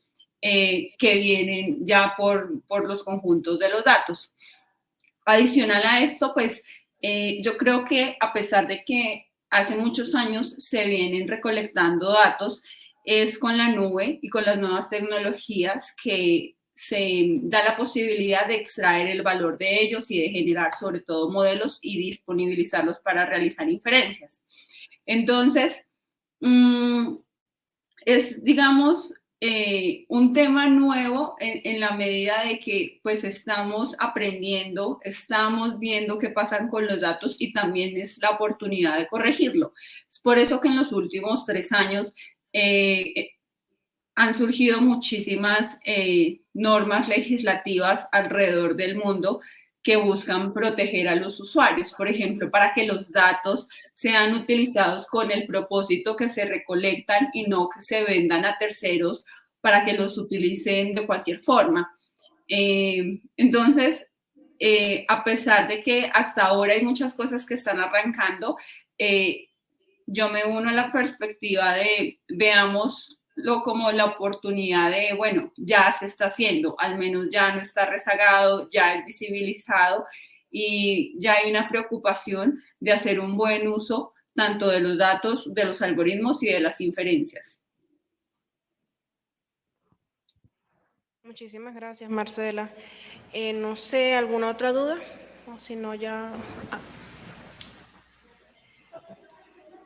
eh, que vienen ya por, por los conjuntos de los datos. Adicional a esto, pues eh, yo creo que a pesar de que hace muchos años se vienen recolectando datos, es con la nube y con las nuevas tecnologías que se da la posibilidad de extraer el valor de ellos y de generar sobre todo modelos y disponibilizarlos para realizar inferencias. Entonces, mm, es, digamos, eh, un tema nuevo en, la medida de que pues estamos aprendiendo, estamos viendo qué pasan con los datos y también es la oportunidad de corregirlo. Es por eso que en los últimos tres años eh, han surgido muchísimas eh, normas legislativas alrededor del mundo que buscan proteger a los usuarios, por ejemplo, para que los datos sean utilizados con el propósito que se recolectan y no que se vendan a terceros para que los utilicen de cualquier forma. Eh, entonces, a pesar de que hasta ahora hay muchas cosas que están arrancando, yo me uno a la perspectiva de veámoslo como la oportunidad de, bueno, ya se está haciendo, al menos ya no está rezagado, ya es visibilizado y ya hay una preocupación de hacer un buen uso tanto de los datos, de los algoritmos y de las inferencias. Muchísimas gracias, Marcela. Eh, no sé, ¿alguna otra duda? O si no, ya... Ah.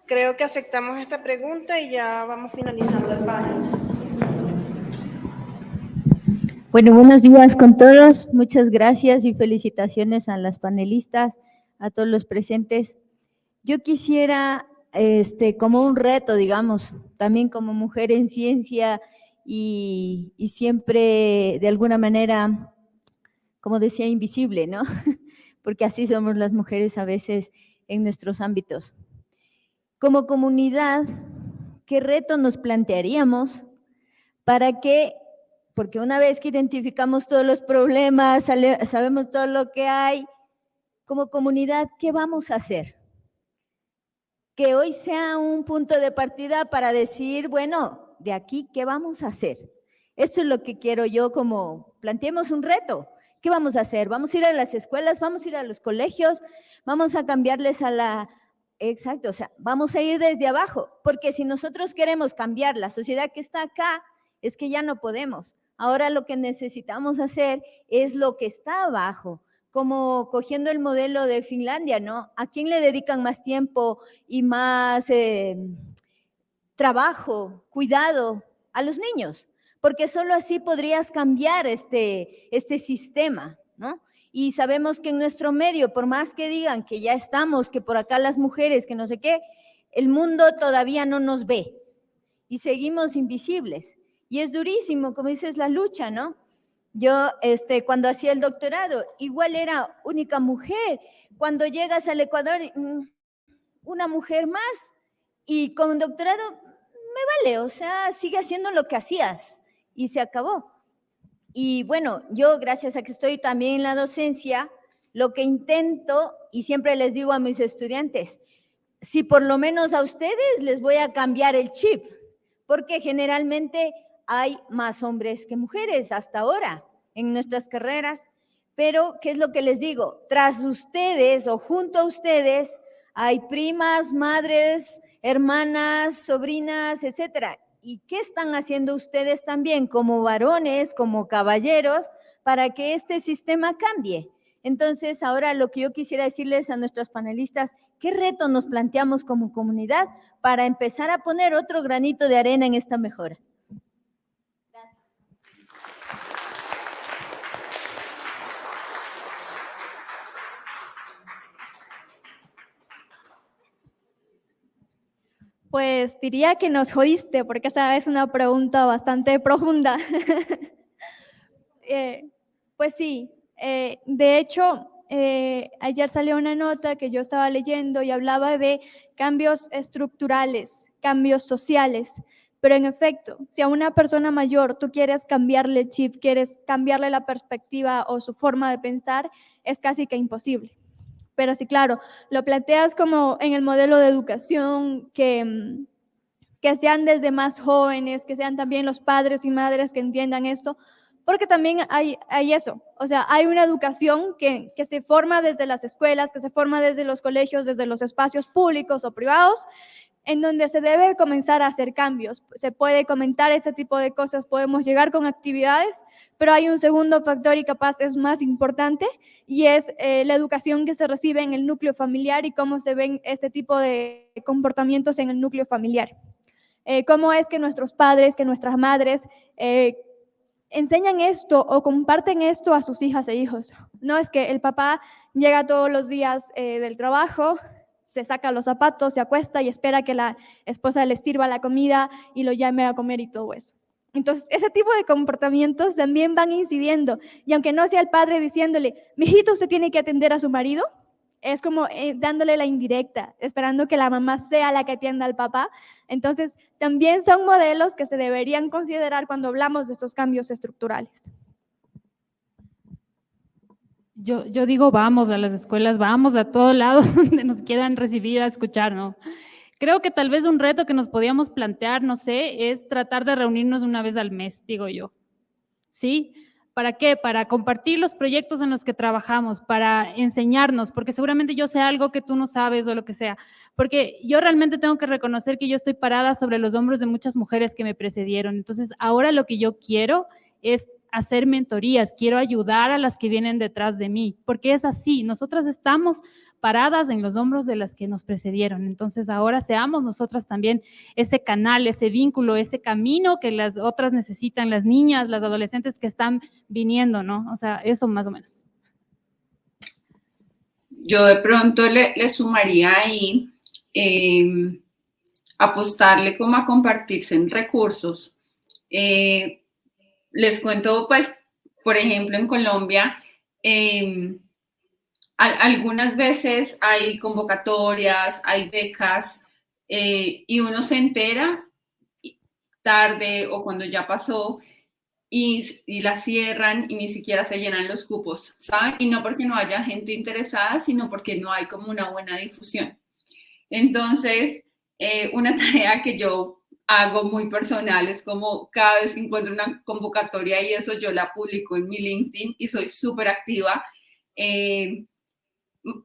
Creo que aceptamos esta pregunta y ya vamos finalizando el panel. Bueno, buenos días con todos. Muchas gracias y felicitaciones a las panelistas, a todos los presentes. Yo quisiera, este, como un reto, digamos, también como mujer en ciencia y, y siempre de alguna manera, como decía, invisible, ¿no? Porque así somos las mujeres a veces en nuestros ámbitos. Como comunidad, ¿qué reto nos plantearíamos para que, porque una vez que identificamos todos los problemas, sabemos todo lo que hay, como comunidad, ¿qué vamos a hacer? Que hoy sea un punto de partida para decir, bueno, de aquí, ¿qué vamos a hacer? Esto es lo que quiero yo como, planteemos un reto. ¿Qué vamos a hacer? ¿Vamos a ir a las escuelas? ¿Vamos a ir a los colegios? ¿Vamos a cambiarles a la, Exacto, o sea, vamos a ir desde abajo, porque si nosotros queremos cambiar la sociedad que está acá, es que ya no podemos. Ahora lo que necesitamos hacer es lo que está abajo, como cogiendo el modelo de Finlandia, ¿no? ¿A quién le dedican más tiempo y más eh, trabajo, cuidado? A los niños, porque solo así podrías cambiar este, este sistema, ¿no? Y sabemos que en nuestro medio, por más que digan que ya estamos, que por acá las mujeres, que no sé qué, el mundo todavía no nos ve y seguimos invisibles. Y es durísimo, como dices, la lucha, ¿no? Yo, este, cuando hacía el doctorado, igual era única mujer. Cuando llegas al Ecuador, mm, una mujer más. Y con doctorado, me vale, o sea, sigue haciendo lo que hacías. Y se acabó. Y bueno, yo gracias a que estoy también en la docencia, lo que intento, y siempre les digo a mis estudiantes, si por lo menos a ustedes les voy a cambiar el chip, porque generalmente hay más hombres que mujeres hasta ahora en nuestras carreras, pero ¿qué es lo que les digo? Tras ustedes o junto a ustedes hay primas, madres, hermanas, sobrinas, etcétera. ¿Y qué están haciendo ustedes también como varones, como caballeros, para que este sistema cambie? Entonces, ahora lo que yo quisiera decirles a nuestros panelistas, ¿qué reto nos planteamos como comunidad para empezar a poner otro granito de arena en esta mejora? Pues diría que nos jodiste, porque esta es una pregunta bastante profunda. Eh, pues sí, eh, de hecho, eh, ayer salió una nota que yo estaba leyendo y hablaba de cambios estructurales, cambios sociales. Pero en efecto, si a una persona mayor tú quieres cambiarle el chip, quieres cambiarle la perspectiva o su forma de pensar, es casi que imposible. Pero sí, claro, lo planteas como en el modelo de educación que, que sean desde más jóvenes, que sean también los padres y madres que entiendan esto, porque también hay, hay eso, o sea, hay una educación que, que se forma desde las escuelas, que se forma desde los colegios, desde los espacios públicos o privados, en donde se debe comenzar a hacer cambios. Se puede comentar este tipo de cosas, podemos llegar con actividades, pero hay un segundo factor y capaz es más importante y es eh, la educación que se recibe en el núcleo familiar y cómo se ven este tipo de comportamientos en el núcleo familiar. Eh, cómo es que nuestros padres, que nuestras madres eh, enseñan esto o comparten esto a sus hijas e hijos. No es que el papá llega todos los días del trabajo, se saca los zapatos, se acuesta y espera que la esposa le sirva la comida y lo llame a comer y todo eso. Entonces, ese tipo de comportamientos también van incidiendo. Y aunque no sea el padre diciéndole, mijito, usted tiene que atender a su marido, es como eh, dándole la indirecta, esperando que la mamá sea la que atienda al papá. Entonces, también son modelos que se deberían considerar cuando hablamos de estos cambios estructurales yo, yo digo vamos a las escuelas, vamos a todo lado donde nos quieran recibir a escuchar, ¿no? Creo que tal vez un reto que nos podíamos plantear, no sé, es tratar de reunirnos una vez al mes, digo yo. ¿Sí? ¿Para qué? Para compartir los proyectos en los que trabajamos, para enseñarnos, porque seguramente yo sé algo que tú no sabes o lo que sea. Porque yo realmente tengo que reconocer que yo estoy parada sobre los hombros de muchas mujeres que me precedieron. Entonces, ahora lo que yo quiero es hacer mentorías, quiero ayudar a las que vienen detrás de mí, porque es así, nosotras estamos paradas en los hombros de las que nos precedieron. Entonces ahora seamos nosotras también ese canal, ese vínculo, ese camino que las otras necesitan, las niñas, las adolescentes que están viniendo, ¿no? O sea, eso más o menos. Yo de pronto le, sumaría ahí em, apostarle como a compartirse en recursos. Eh, les cuento, pues, por ejemplo, en Colombia, em, algunas veces hay convocatorias, hay becas, eh, y uno se entera tarde o cuando ya pasó y, y, la cierran y ni siquiera se llenan los cupos, ¿saben? Y no porque no haya gente interesada, sino porque no hay como una buena difusión. Entonces, eh, una tarea que yo hago muy personal, es como cada vez que encuentro una convocatoria y eso yo la publico en mi LinkedIn y soy súper activa. Eh,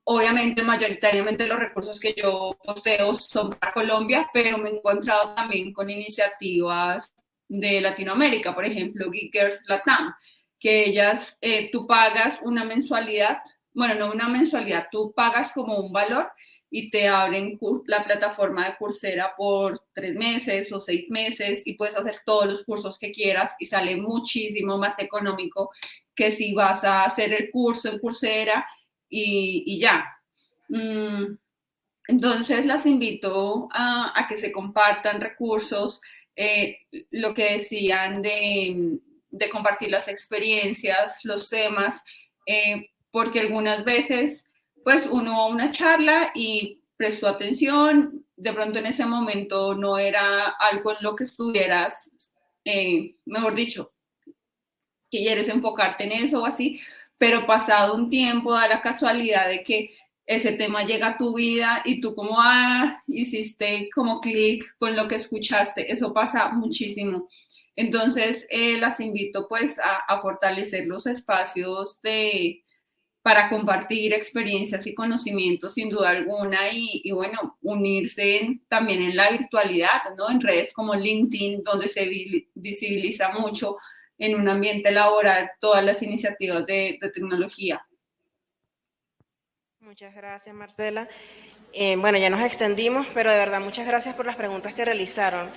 obviamente, mayoritariamente los recursos que yo posteo son para Colombia, pero me he encontrado también con iniciativas de Latinoamérica, por ejemplo, Geekers Latam, que ellas, eh, tú pagas una mensualidad, bueno, no una mensualidad, tú pagas como un valor y te abren la plataforma de Coursera por tres meses o seis meses y puedes hacer todos los cursos que quieras y sale muchísimo más económico que si vas a hacer el curso en Coursera y, ya. Mm, entonces las invito a, que se compartan recursos, eh, lo que decían de, compartir las experiencias, los temas, eh, porque algunas veces pues uno a una charla y prestó atención, de pronto en ese momento no era algo en lo que estuvieras, eh, mejor dicho, que quieres enfocarte en eso o así, pero pasado un tiempo da la casualidad de que ese tema llega a tu vida y tú como, ah, hiciste como clic con lo que escuchaste, eso pasa muchísimo. Entonces, eh, las invito pues a fortalecer los espacios de, para compartir experiencias y conocimientos sin duda alguna y, bueno, unirse también en la virtualidad, ¿no? En redes como LinkedIn, donde se visibiliza mucho en un ambiente laboral todas las iniciativas de, tecnología. Muchas gracias, Marcela. Eh, bueno, ya nos extendimos, pero de verdad muchas gracias por las preguntas que realizaron.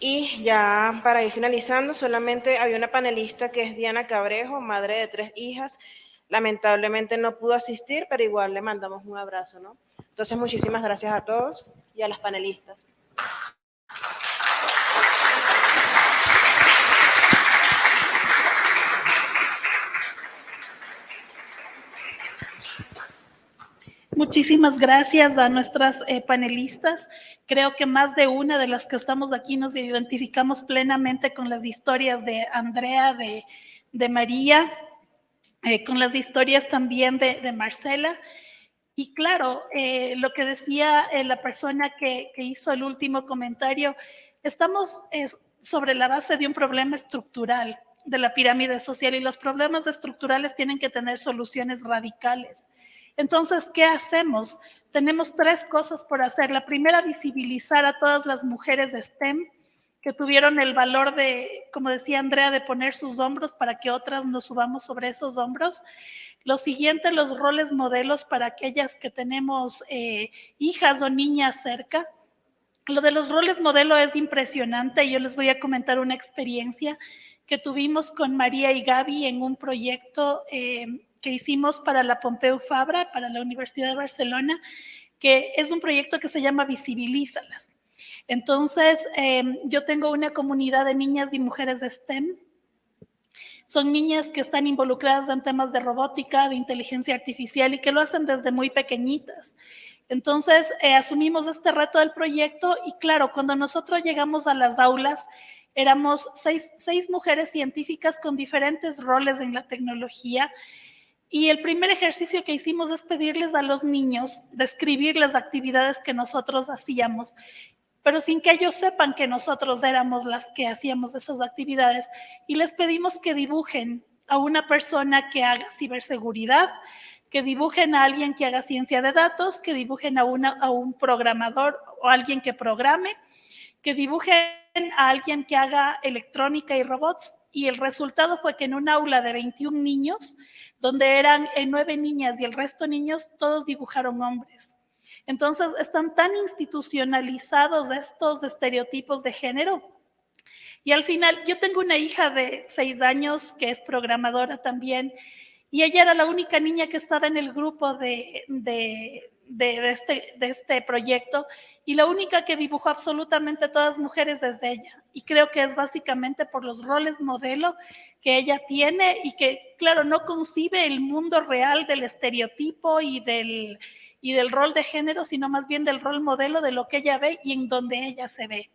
Y ya para ir finalizando, solamente había una panelista que es Diana Cabrejo, madre de tres hijas, Lamentablemente no pudo asistir, pero igual le mandamos un abrazo, ¿no? Entonces, muchísimas gracias a todos y a las panelistas. Muchísimas gracias a nuestras eh, panelistas. Creo que más de una de las que estamos aquí nos identificamos plenamente con las historias de Andrea, de, María, eh, con las historias también de, Marcela. Y claro, eh, lo que decía la persona que, hizo el último comentario, estamos sobre la base de un problema estructural de la pirámide social y los problemas estructurales tienen que tener soluciones radicales. Entonces, ¿qué hacemos? Tenemos tres cosas por hacer. La primera, visibilizar a todas las mujeres de STEM que tuvieron el valor de, como decía Andrea, de poner sus hombros para que otras nos subamos sobre esos hombros. Lo siguiente, los roles modelos para aquellas que tenemos eh, hijas o niñas cerca. Lo de los roles modelo es impresionante. Yo les voy a comentar una experiencia que tuvimos con María y Gaby en un proyecto eh, que hicimos para la Pompeu Fabra, para la Universidad de Barcelona, que es un proyecto que se llama Visibilízalas. Entonces, eh, yo tengo una comunidad de niñas y mujeres de STEM. Son niñas que están involucradas en temas de robótica, de inteligencia artificial y que lo hacen desde muy pequeñitas. Entonces, eh, asumimos este reto del proyecto y claro, cuando nosotros llegamos a las aulas, éramos seis mujeres científicas con diferentes roles en la tecnología y el primer ejercicio que hicimos es pedirles a los niños describir las actividades que nosotros hacíamos pero sin que ellos sepan que nosotros éramos las que hacíamos esas actividades. Y les pedimos que dibujen a una persona que haga ciberseguridad, que dibujen a alguien que haga ciencia de datos, que dibujen a, a un programador o alguien que programe, que dibujen a alguien que haga electrónica y robots. Y el resultado fue que en un aula de 21 niños, donde eran eh, nueve niñas y el resto niños, todos dibujaron hombres. Entonces, están tan institucionalizados estos estereotipos de género. Y al final, yo tengo una hija de seis años que es programadora también, y ella era la única niña que estaba en el grupo de, de, de, este, de este proyecto y la única que dibujó absolutamente todas mujeres desde ella. Y creo que es básicamente por los roles modelo que ella tiene y que, claro, no concibe el mundo real del estereotipo y del, y del rol de género, sino más bien del rol modelo de lo que ella ve y en donde ella se ve.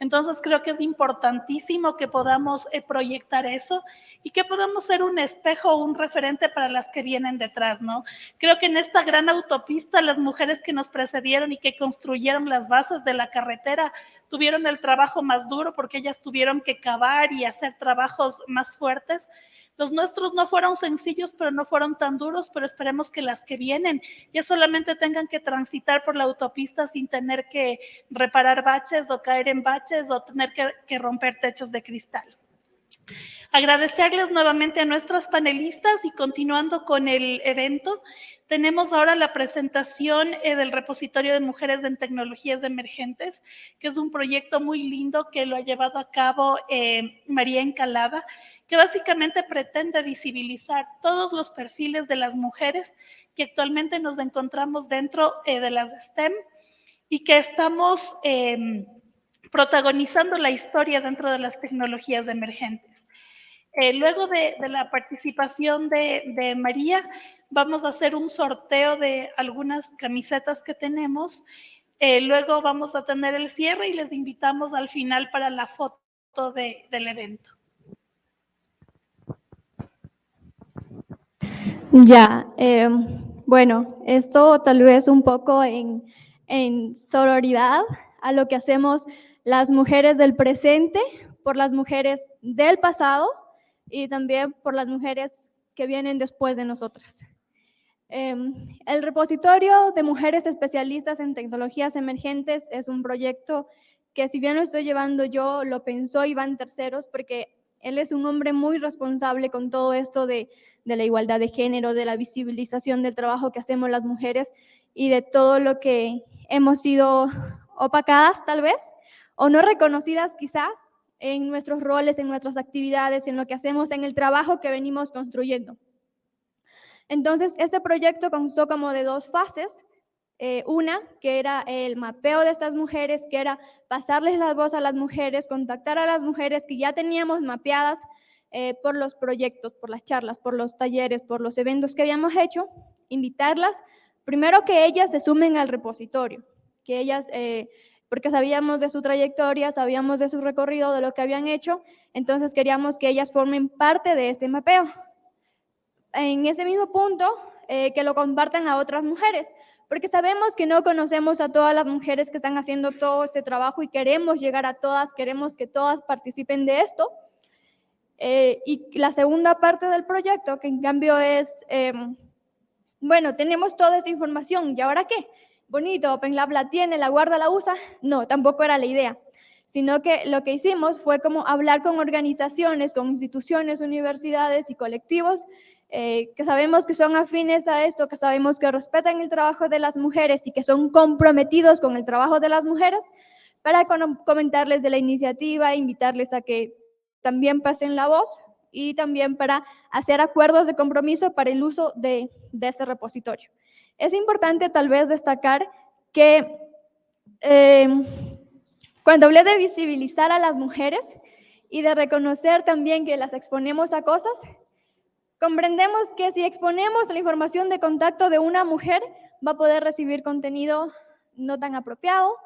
Entonces creo que es importantísimo que podamos eh, proyectar eso y que podamos ser un espejo un referente para las que vienen detrás, ¿no? Creo que en esta gran autopista las mujeres que nos precedieron y que construyeron las bases de la carretera tuvieron el trabajo más duro porque ellas tuvieron que cavar y hacer trabajos más fuertes. Los nuestros no fueron sencillos, pero no fueron tan duros, pero esperemos que las que vienen ya solamente tengan que transitar por la autopista sin tener que reparar baches o caer en baches o tener que, romper techos de cristal. Agradecerles nuevamente a nuestras panelistas y continuando con el evento, tenemos ahora la presentación eh, del repositorio de mujeres en tecnologías emergentes, que es un proyecto muy lindo que lo ha llevado a cabo eh, María Encalada, que básicamente pretende visibilizar todos los perfiles de las mujeres que actualmente nos encontramos dentro eh, de las STEM y que estamos em, protagonizando la historia dentro de las tecnologías emergentes. Eh, luego de, la participación de, María, vamos a hacer un sorteo de algunas camisetas que tenemos. Eh, luego vamos a tener el cierre y les invitamos al final para la foto de, del evento. Ya, eh, bueno, esto tal vez un poco en, en sororidad a lo que hacemos las mujeres del presente por las mujeres del pasado y también por las mujeres que vienen después de nosotras. Em, el repositorio de mujeres especialistas en tecnologías emergentes es un proyecto que si bien lo estoy llevando yo, lo pensó Iván Terceros porque él es un hombre muy responsable con todo esto de, de la igualdad de género, de la visibilización del trabajo que hacemos las mujeres y de todo lo que hemos sido opacadas tal vez o no reconocidas quizás en nuestros roles, en nuestras actividades, en lo que hacemos, en el trabajo que venimos construyendo. Entonces, este proyecto constó como de dos fases. Eh, una, que era el mapeo de estas mujeres, que era pasarles la voz a las mujeres, contactar a las mujeres que ya teníamos mapeadas eh, por los proyectos, por las charlas, por los talleres, por los eventos que habíamos hecho, invitarlas Primero que ellas se sumen al repositorio, que ellas, eh, porque sabíamos de su trayectoria, sabíamos de su recorrido, de lo que habían hecho, entonces queríamos que ellas formen parte de este mapeo. En ese mismo punto, eh, que lo compartan a otras mujeres, porque sabemos que no conocemos a todas las mujeres que están haciendo todo este trabajo y queremos llegar a todas, queremos que todas participen de esto. Eh, y la segunda parte del proyecto, que en cambio es, em, bueno, tenemos toda esta información, ¿y ahora qué? Bonito, OpenLab la tiene, la guarda, la usa. No, tampoco era la idea, sino que lo que hicimos fue como hablar con organizaciones, con instituciones, universidades y colectivos eh, que sabemos que son afines a esto, que sabemos que respetan el trabajo de las mujeres y que son comprometidos con el trabajo de las mujeres, para comentarles de la iniciativa, invitarles a que también pasen la voz y también para hacer acuerdos de compromiso para el uso de, ese repositorio. Es importante tal vez destacar que eh, cuando hablé de visibilizar a las mujeres y de reconocer también que las exponemos a cosas, comprendemos que si exponemos la información de contacto de una mujer, va a poder recibir contenido no tan apropiado,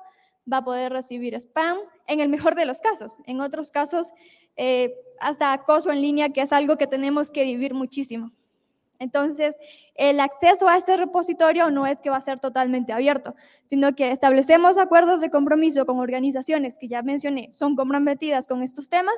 va a poder recibir spam, en el mejor de los casos. En otros casos, eh, hasta acoso en línea, que es algo que tenemos que vivir muchísimo. Entonces, el acceso a ese repositorio no es que va a ser totalmente abierto, sino que establecemos acuerdos de compromiso con organizaciones que ya mencioné, son comprometidas con estos temas,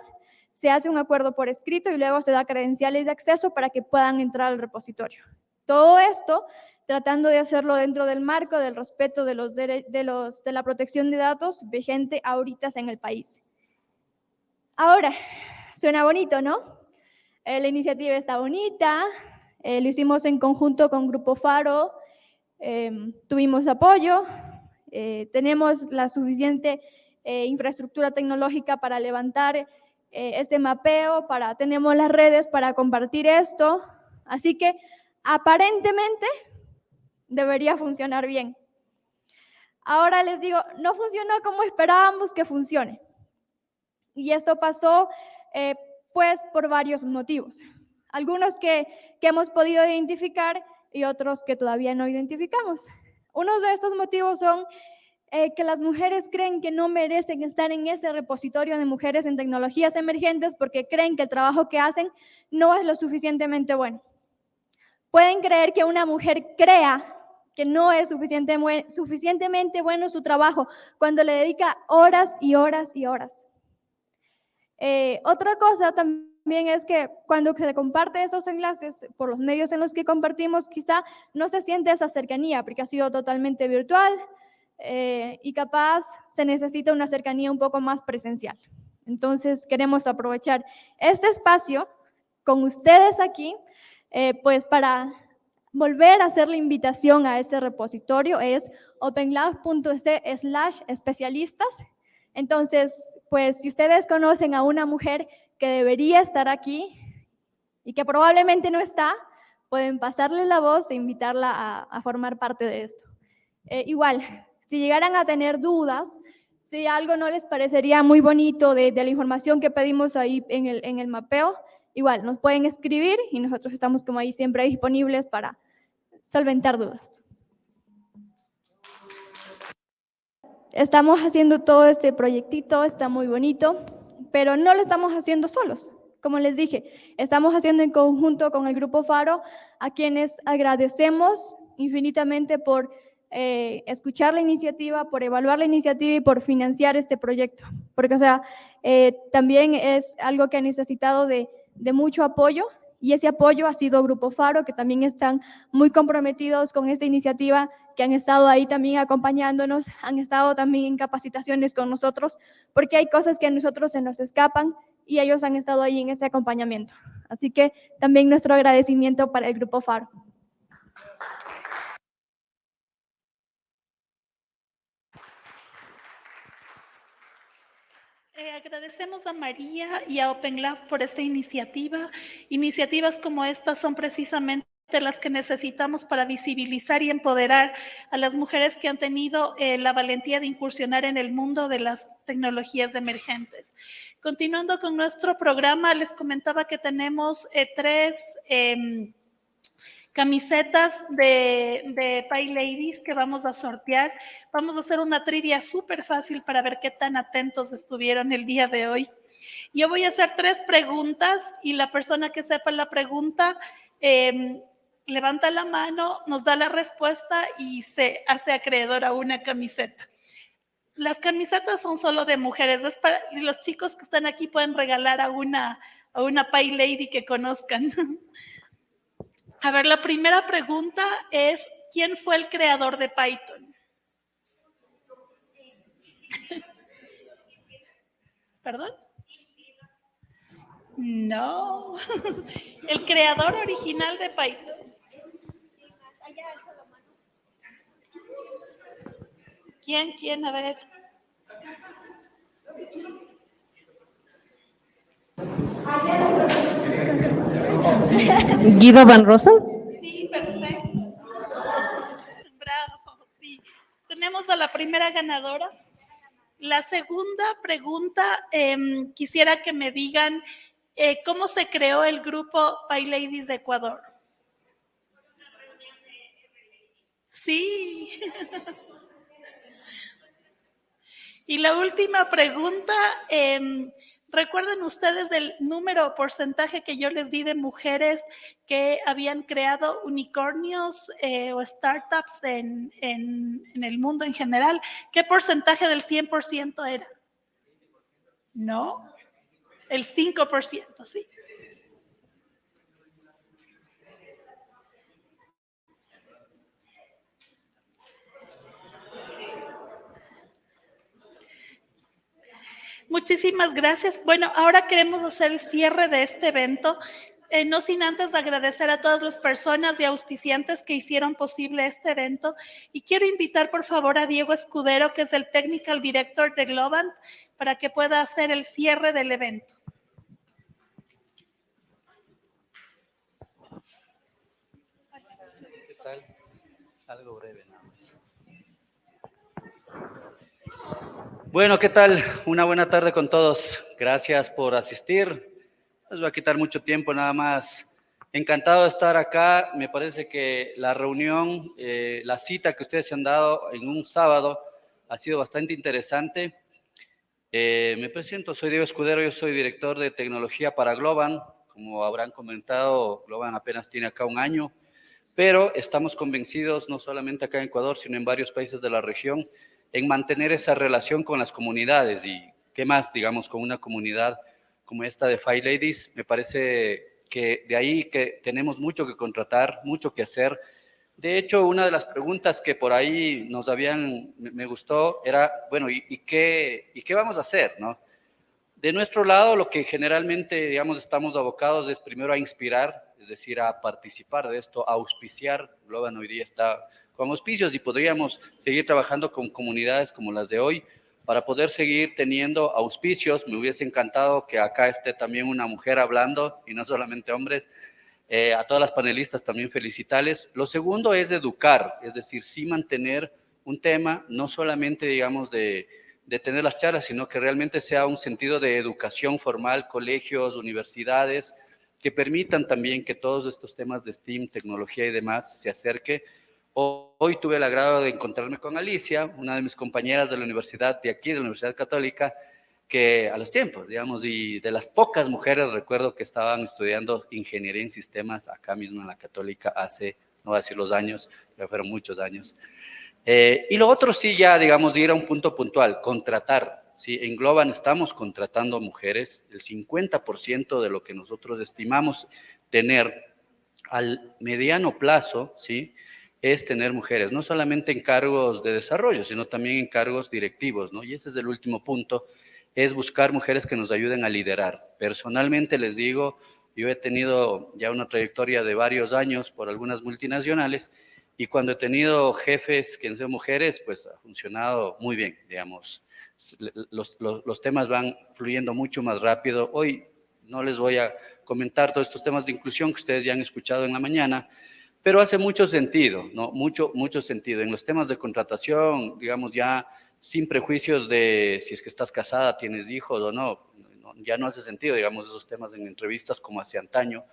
se hace un acuerdo por escrito y luego se da credenciales de acceso para que puedan entrar al repositorio. Todo esto tratando de hacerlo dentro del marco del respeto de, los de, los, de la protección de datos vigente ahorita en el país. Ahora, suena bonito, ¿no? Eh, la iniciativa está bonita, eh, lo hicimos en conjunto con Grupo Faro, em, tuvimos apoyo, eh, tenemos la suficiente infraestructura tecnológica para levantar este mapeo, para, tenemos las redes para compartir esto, así que aparentemente debería funcionar bien. Ahora les digo, no funcionó como esperábamos que funcione. Y esto pasó eh, pues por varios motivos. Algunos que, que hemos podido identificar y otros que todavía no identificamos. Unos de estos motivos son eh, que las mujeres creen que no merecen estar en ese repositorio de mujeres en tecnologías emergentes porque creen que el trabajo que hacen no es lo suficientemente bueno. Pueden creer que una mujer crea que no es suficientemente bueno su trabajo cuando le dedica horas y horas y horas. Eh, otra cosa también es que cuando se comparte esos enlaces por los medios en los que compartimos, quizá no se siente esa cercanía porque ha sido totalmente virtual eh, y capaz se necesita una cercanía un poco más presencial. Entonces queremos aprovechar este espacio con ustedes aquí, eh, pues para volver a hacer la invitación a este repositorio es openlab.es slash especialistas. Entonces, pues si ustedes conocen a una mujer que debería estar aquí y que probablemente no está, pueden pasarle la voz e invitarla a, formar parte de esto. Eh, igual, si llegaran a tener dudas, si algo no les parecería muy bonito de, la información que pedimos ahí en el, en el mapeo, igual nos pueden escribir y nosotros estamos como ahí siempre disponibles para solventar dudas. Estamos haciendo todo este proyectito, está muy bonito, pero no lo estamos haciendo solos. Como les dije, estamos haciendo en conjunto con el Grupo Faro, a quienes agradecemos infinitamente por eh, escuchar la iniciativa, por evaluar la iniciativa y por financiar este proyecto. Porque, o sea, eh, también es algo que ha necesitado de, de mucho apoyo y ese apoyo ha sido Grupo Faro, que también están muy comprometidos con esta iniciativa, que han estado ahí también acompañándonos, han estado también en capacitaciones con nosotros, porque hay cosas que a nosotros se nos escapan y ellos han estado ahí en ese acompañamiento. Así que también nuestro agradecimiento para el Grupo Faro. Eh, agradecemos a María y a Open Lab por esta iniciativa. Iniciativas como estas son precisamente las que necesitamos para visibilizar y empoderar a las mujeres que han tenido eh, la valentía de incursionar en el mundo de las tecnologías emergentes. Continuando con nuestro programa, les comentaba que tenemos eh, tres em, camisetas de, de Pay Ladies que vamos a sortear. Vamos a hacer una trivia súper fácil para ver qué tan atentos estuvieron el día de hoy. Yo voy a hacer tres preguntas y la persona que sepa la pregunta em, levanta la mano, nos da la respuesta y se hace acreedor a una camiseta. Las camisetas son solo de mujeres. los chicos que están aquí pueden regalar a una, a una Pay Lady que conozcan. A ver, la primera pregunta es, ¿quién fue el creador de Python? ¿Perdón? No, el creador original de Python. ¿Quién? ¿Quién? A ver. Guido Van Rosa. Sí, perfecto. Bravo, sí. Tenemos a la primera ganadora. La segunda pregunta, em, quisiera que me digan eh, cómo se creó el grupo By Ladies de Ecuador. Sí. y la última pregunta, eh, ¿Recuerdan ustedes el número o porcentaje que yo les di de mujeres que habían creado unicornios eh, o startups en, en, el mundo en general? ¿Qué porcentaje del 100% era? No, el 5%, sí. Muchísimas gracias. Bueno, ahora queremos hacer el cierre de este evento. Eh, no sin antes agradecer a todas las personas y auspiciantes que hicieron posible este evento. Y quiero invitar, por favor, a Diego Escudero, que es el Technical Director de Globant, para que pueda hacer el cierre del evento. Algo breve. Bueno, ¿qué tal? Una buena tarde con todos. Gracias por asistir. Les voy a quitar mucho tiempo nada más. Encantado de estar acá. Me parece que la reunión, eh, la cita que ustedes han dado en un sábado ha sido bastante interesante. Eh, me presento, soy Diego Escudero, yo soy director de tecnología para Globan. Como habrán comentado, Globan apenas tiene acá un año, pero estamos convencidos, no solamente acá en Ecuador, sino en varios países de la región, en mantener esa relación con las comunidades y qué más, digamos, con una comunidad como esta de Five Ladies, me parece que de ahí que tenemos mucho que contratar, mucho que hacer. De hecho, una de las preguntas que por ahí nos habían, me gustó, era, bueno, ¿y, qué, ¿y qué vamos a hacer? ¿no? De nuestro lado, lo que generalmente, digamos, estamos abocados es primero a inspirar, es decir, a participar de esto, a auspiciar. Globan hoy día está con auspicios y podríamos seguir trabajando con comunidades como las de hoy para poder seguir teniendo auspicios. Me hubiese encantado que acá esté también una mujer hablando y no solamente hombres. Eh, a todas las panelistas también felicitarles. Lo segundo es educar, es decir, sí mantener un tema, no solamente, digamos, de, de tener las charlas, sino que realmente sea un sentido de educación formal, colegios, universidades, que permitan también que todos estos temas de STEAM, tecnología y demás se acerque Hoy tuve el agrado de encontrarme con Alicia, una de mis compañeras de la universidad de aquí, de la Universidad Católica, que a los tiempos, digamos, y de las pocas mujeres recuerdo que estaban estudiando ingeniería en sistemas acá mismo en la Católica hace, no voy a decir los años, pero fueron muchos años. Eh, y lo otro sí ya, digamos, ir a un punto puntual, contratar. ¿sí? En Globan estamos contratando mujeres, el 50% de lo que nosotros estimamos tener al mediano plazo, ¿sí? Es tener mujeres, no solamente en cargos de desarrollo, sino también en cargos directivos, ¿no? Y ese es el último punto, es buscar mujeres que nos ayuden a liderar. Personalmente les digo, yo he tenido ya una trayectoria de varios años por algunas multinacionales y cuando he tenido jefes que son mujeres, pues ha funcionado muy bien, digamos. Los, los, los temas van fluyendo mucho más rápido. Hoy no les voy a comentar todos estos temas de inclusión que ustedes ya han escuchado en la mañana, pero hace mucho sentido, ¿no? Mucho, mucho sentido. En los temas de contratación, digamos, ya sin prejuicios de si es que estás casada, tienes hijos o no, ya no hace sentido, digamos, esos temas en entrevistas como hace antaño.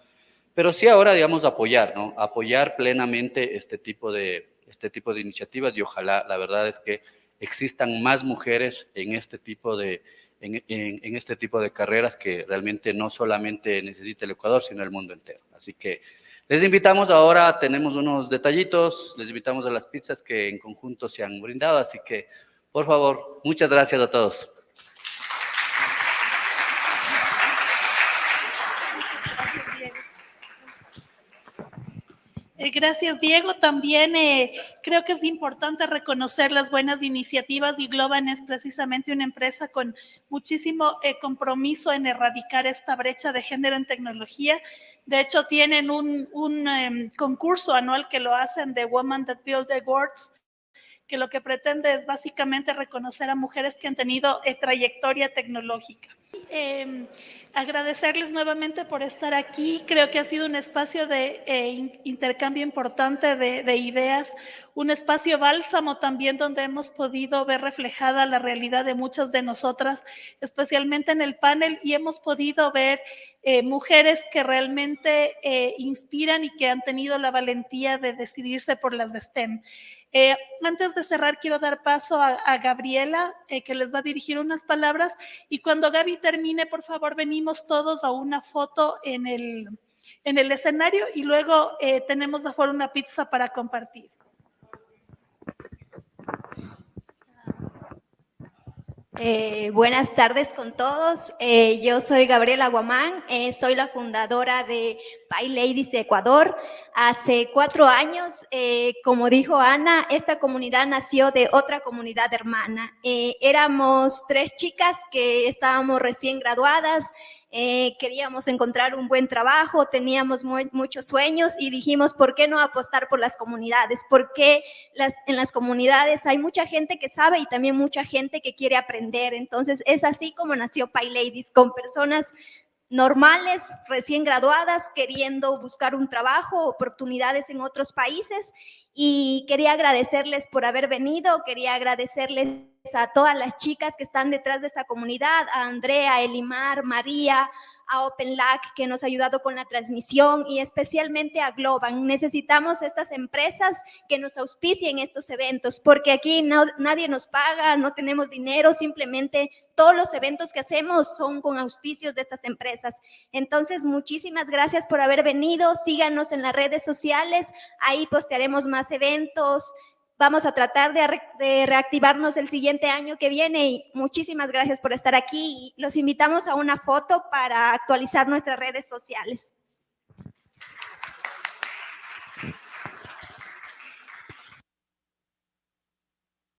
pero sí ahora, digamos, apoyar, ¿no? Apoyar plenamente este tipo de, este tipo de iniciativas y ojalá, la verdad es que existan más mujeres en este tipo de, en, en, este tipo de carreras que realmente no solamente necesita el Ecuador, sino el mundo entero. Así que les invitamos ahora, tenemos unos detallitos, les invitamos a las pizzas que en conjunto se han brindado, así que por favor, muchas gracias a todos. Gracias, Diego. También eh, creo que es importante reconocer las buenas iniciativas y Globan es precisamente una empresa con muchísimo eh, compromiso en erradicar esta brecha de género en tecnología. De hecho, tienen un, em, concurso anual que lo hacen de Women That Build Awards, que lo que pretende es básicamente reconocer a mujeres que han tenido trayectoria tecnológica. Eh, agradecerles nuevamente por estar aquí. Creo que ha sido un espacio de eh, intercambio importante de, de, ideas, un espacio bálsamo también donde hemos podido ver reflejada la realidad de muchas de nosotras, especialmente en el panel, y hemos podido ver eh, mujeres que realmente eh, inspiran y que han tenido la valentía de decidirse por las de STEM. Eh, antes de cerrar, quiero dar paso a, Gabriela, eh, que les va a dirigir unas palabras. Y cuando Gaby termine, por favor, venimos todos a una foto en el, en el escenario y luego eh, tenemos afuera una pizza para compartir. Eh, buenas tardes con todos. Eh, yo soy Gabriela Guamán, eh, soy la fundadora de Pai Ladies Ecuador. Hace cuatro años, como dijo Ana, esta comunidad nació de otra comunidad hermana. Éramos tres chicas que estábamos recién graduadas, eh, queríamos encontrar un buen trabajo, teníamos muchos sueños y dijimos, ¿por qué no apostar por las comunidades? Porque en las comunidades hay mucha gente que sabe y también mucha gente que quiere aprender. Entonces, es así como nació Pai Ladies, con personas normales, recién graduadas, queriendo buscar un trabajo, oportunidades en otros países. Y quería agradecerles por haber venido, quería agradecerles a todas las chicas que están detrás de esta comunidad, a Andrea, Elimar, María, a OpenLAC que nos ha ayudado con la transmisión y especialmente a Globan. Necesitamos estas empresas que nos auspicien estos eventos porque aquí no, nadie nos paga, no tenemos dinero, simplemente todos los eventos que hacemos son con auspicios de estas empresas. Entonces, muchísimas gracias por haber venido. Síganos en las redes sociales, ahí postearemos más eventos. Vamos a tratar de, re de, reactivarnos el siguiente año que viene y muchísimas gracias por estar aquí. Los invitamos a una foto para actualizar nuestras redes sociales.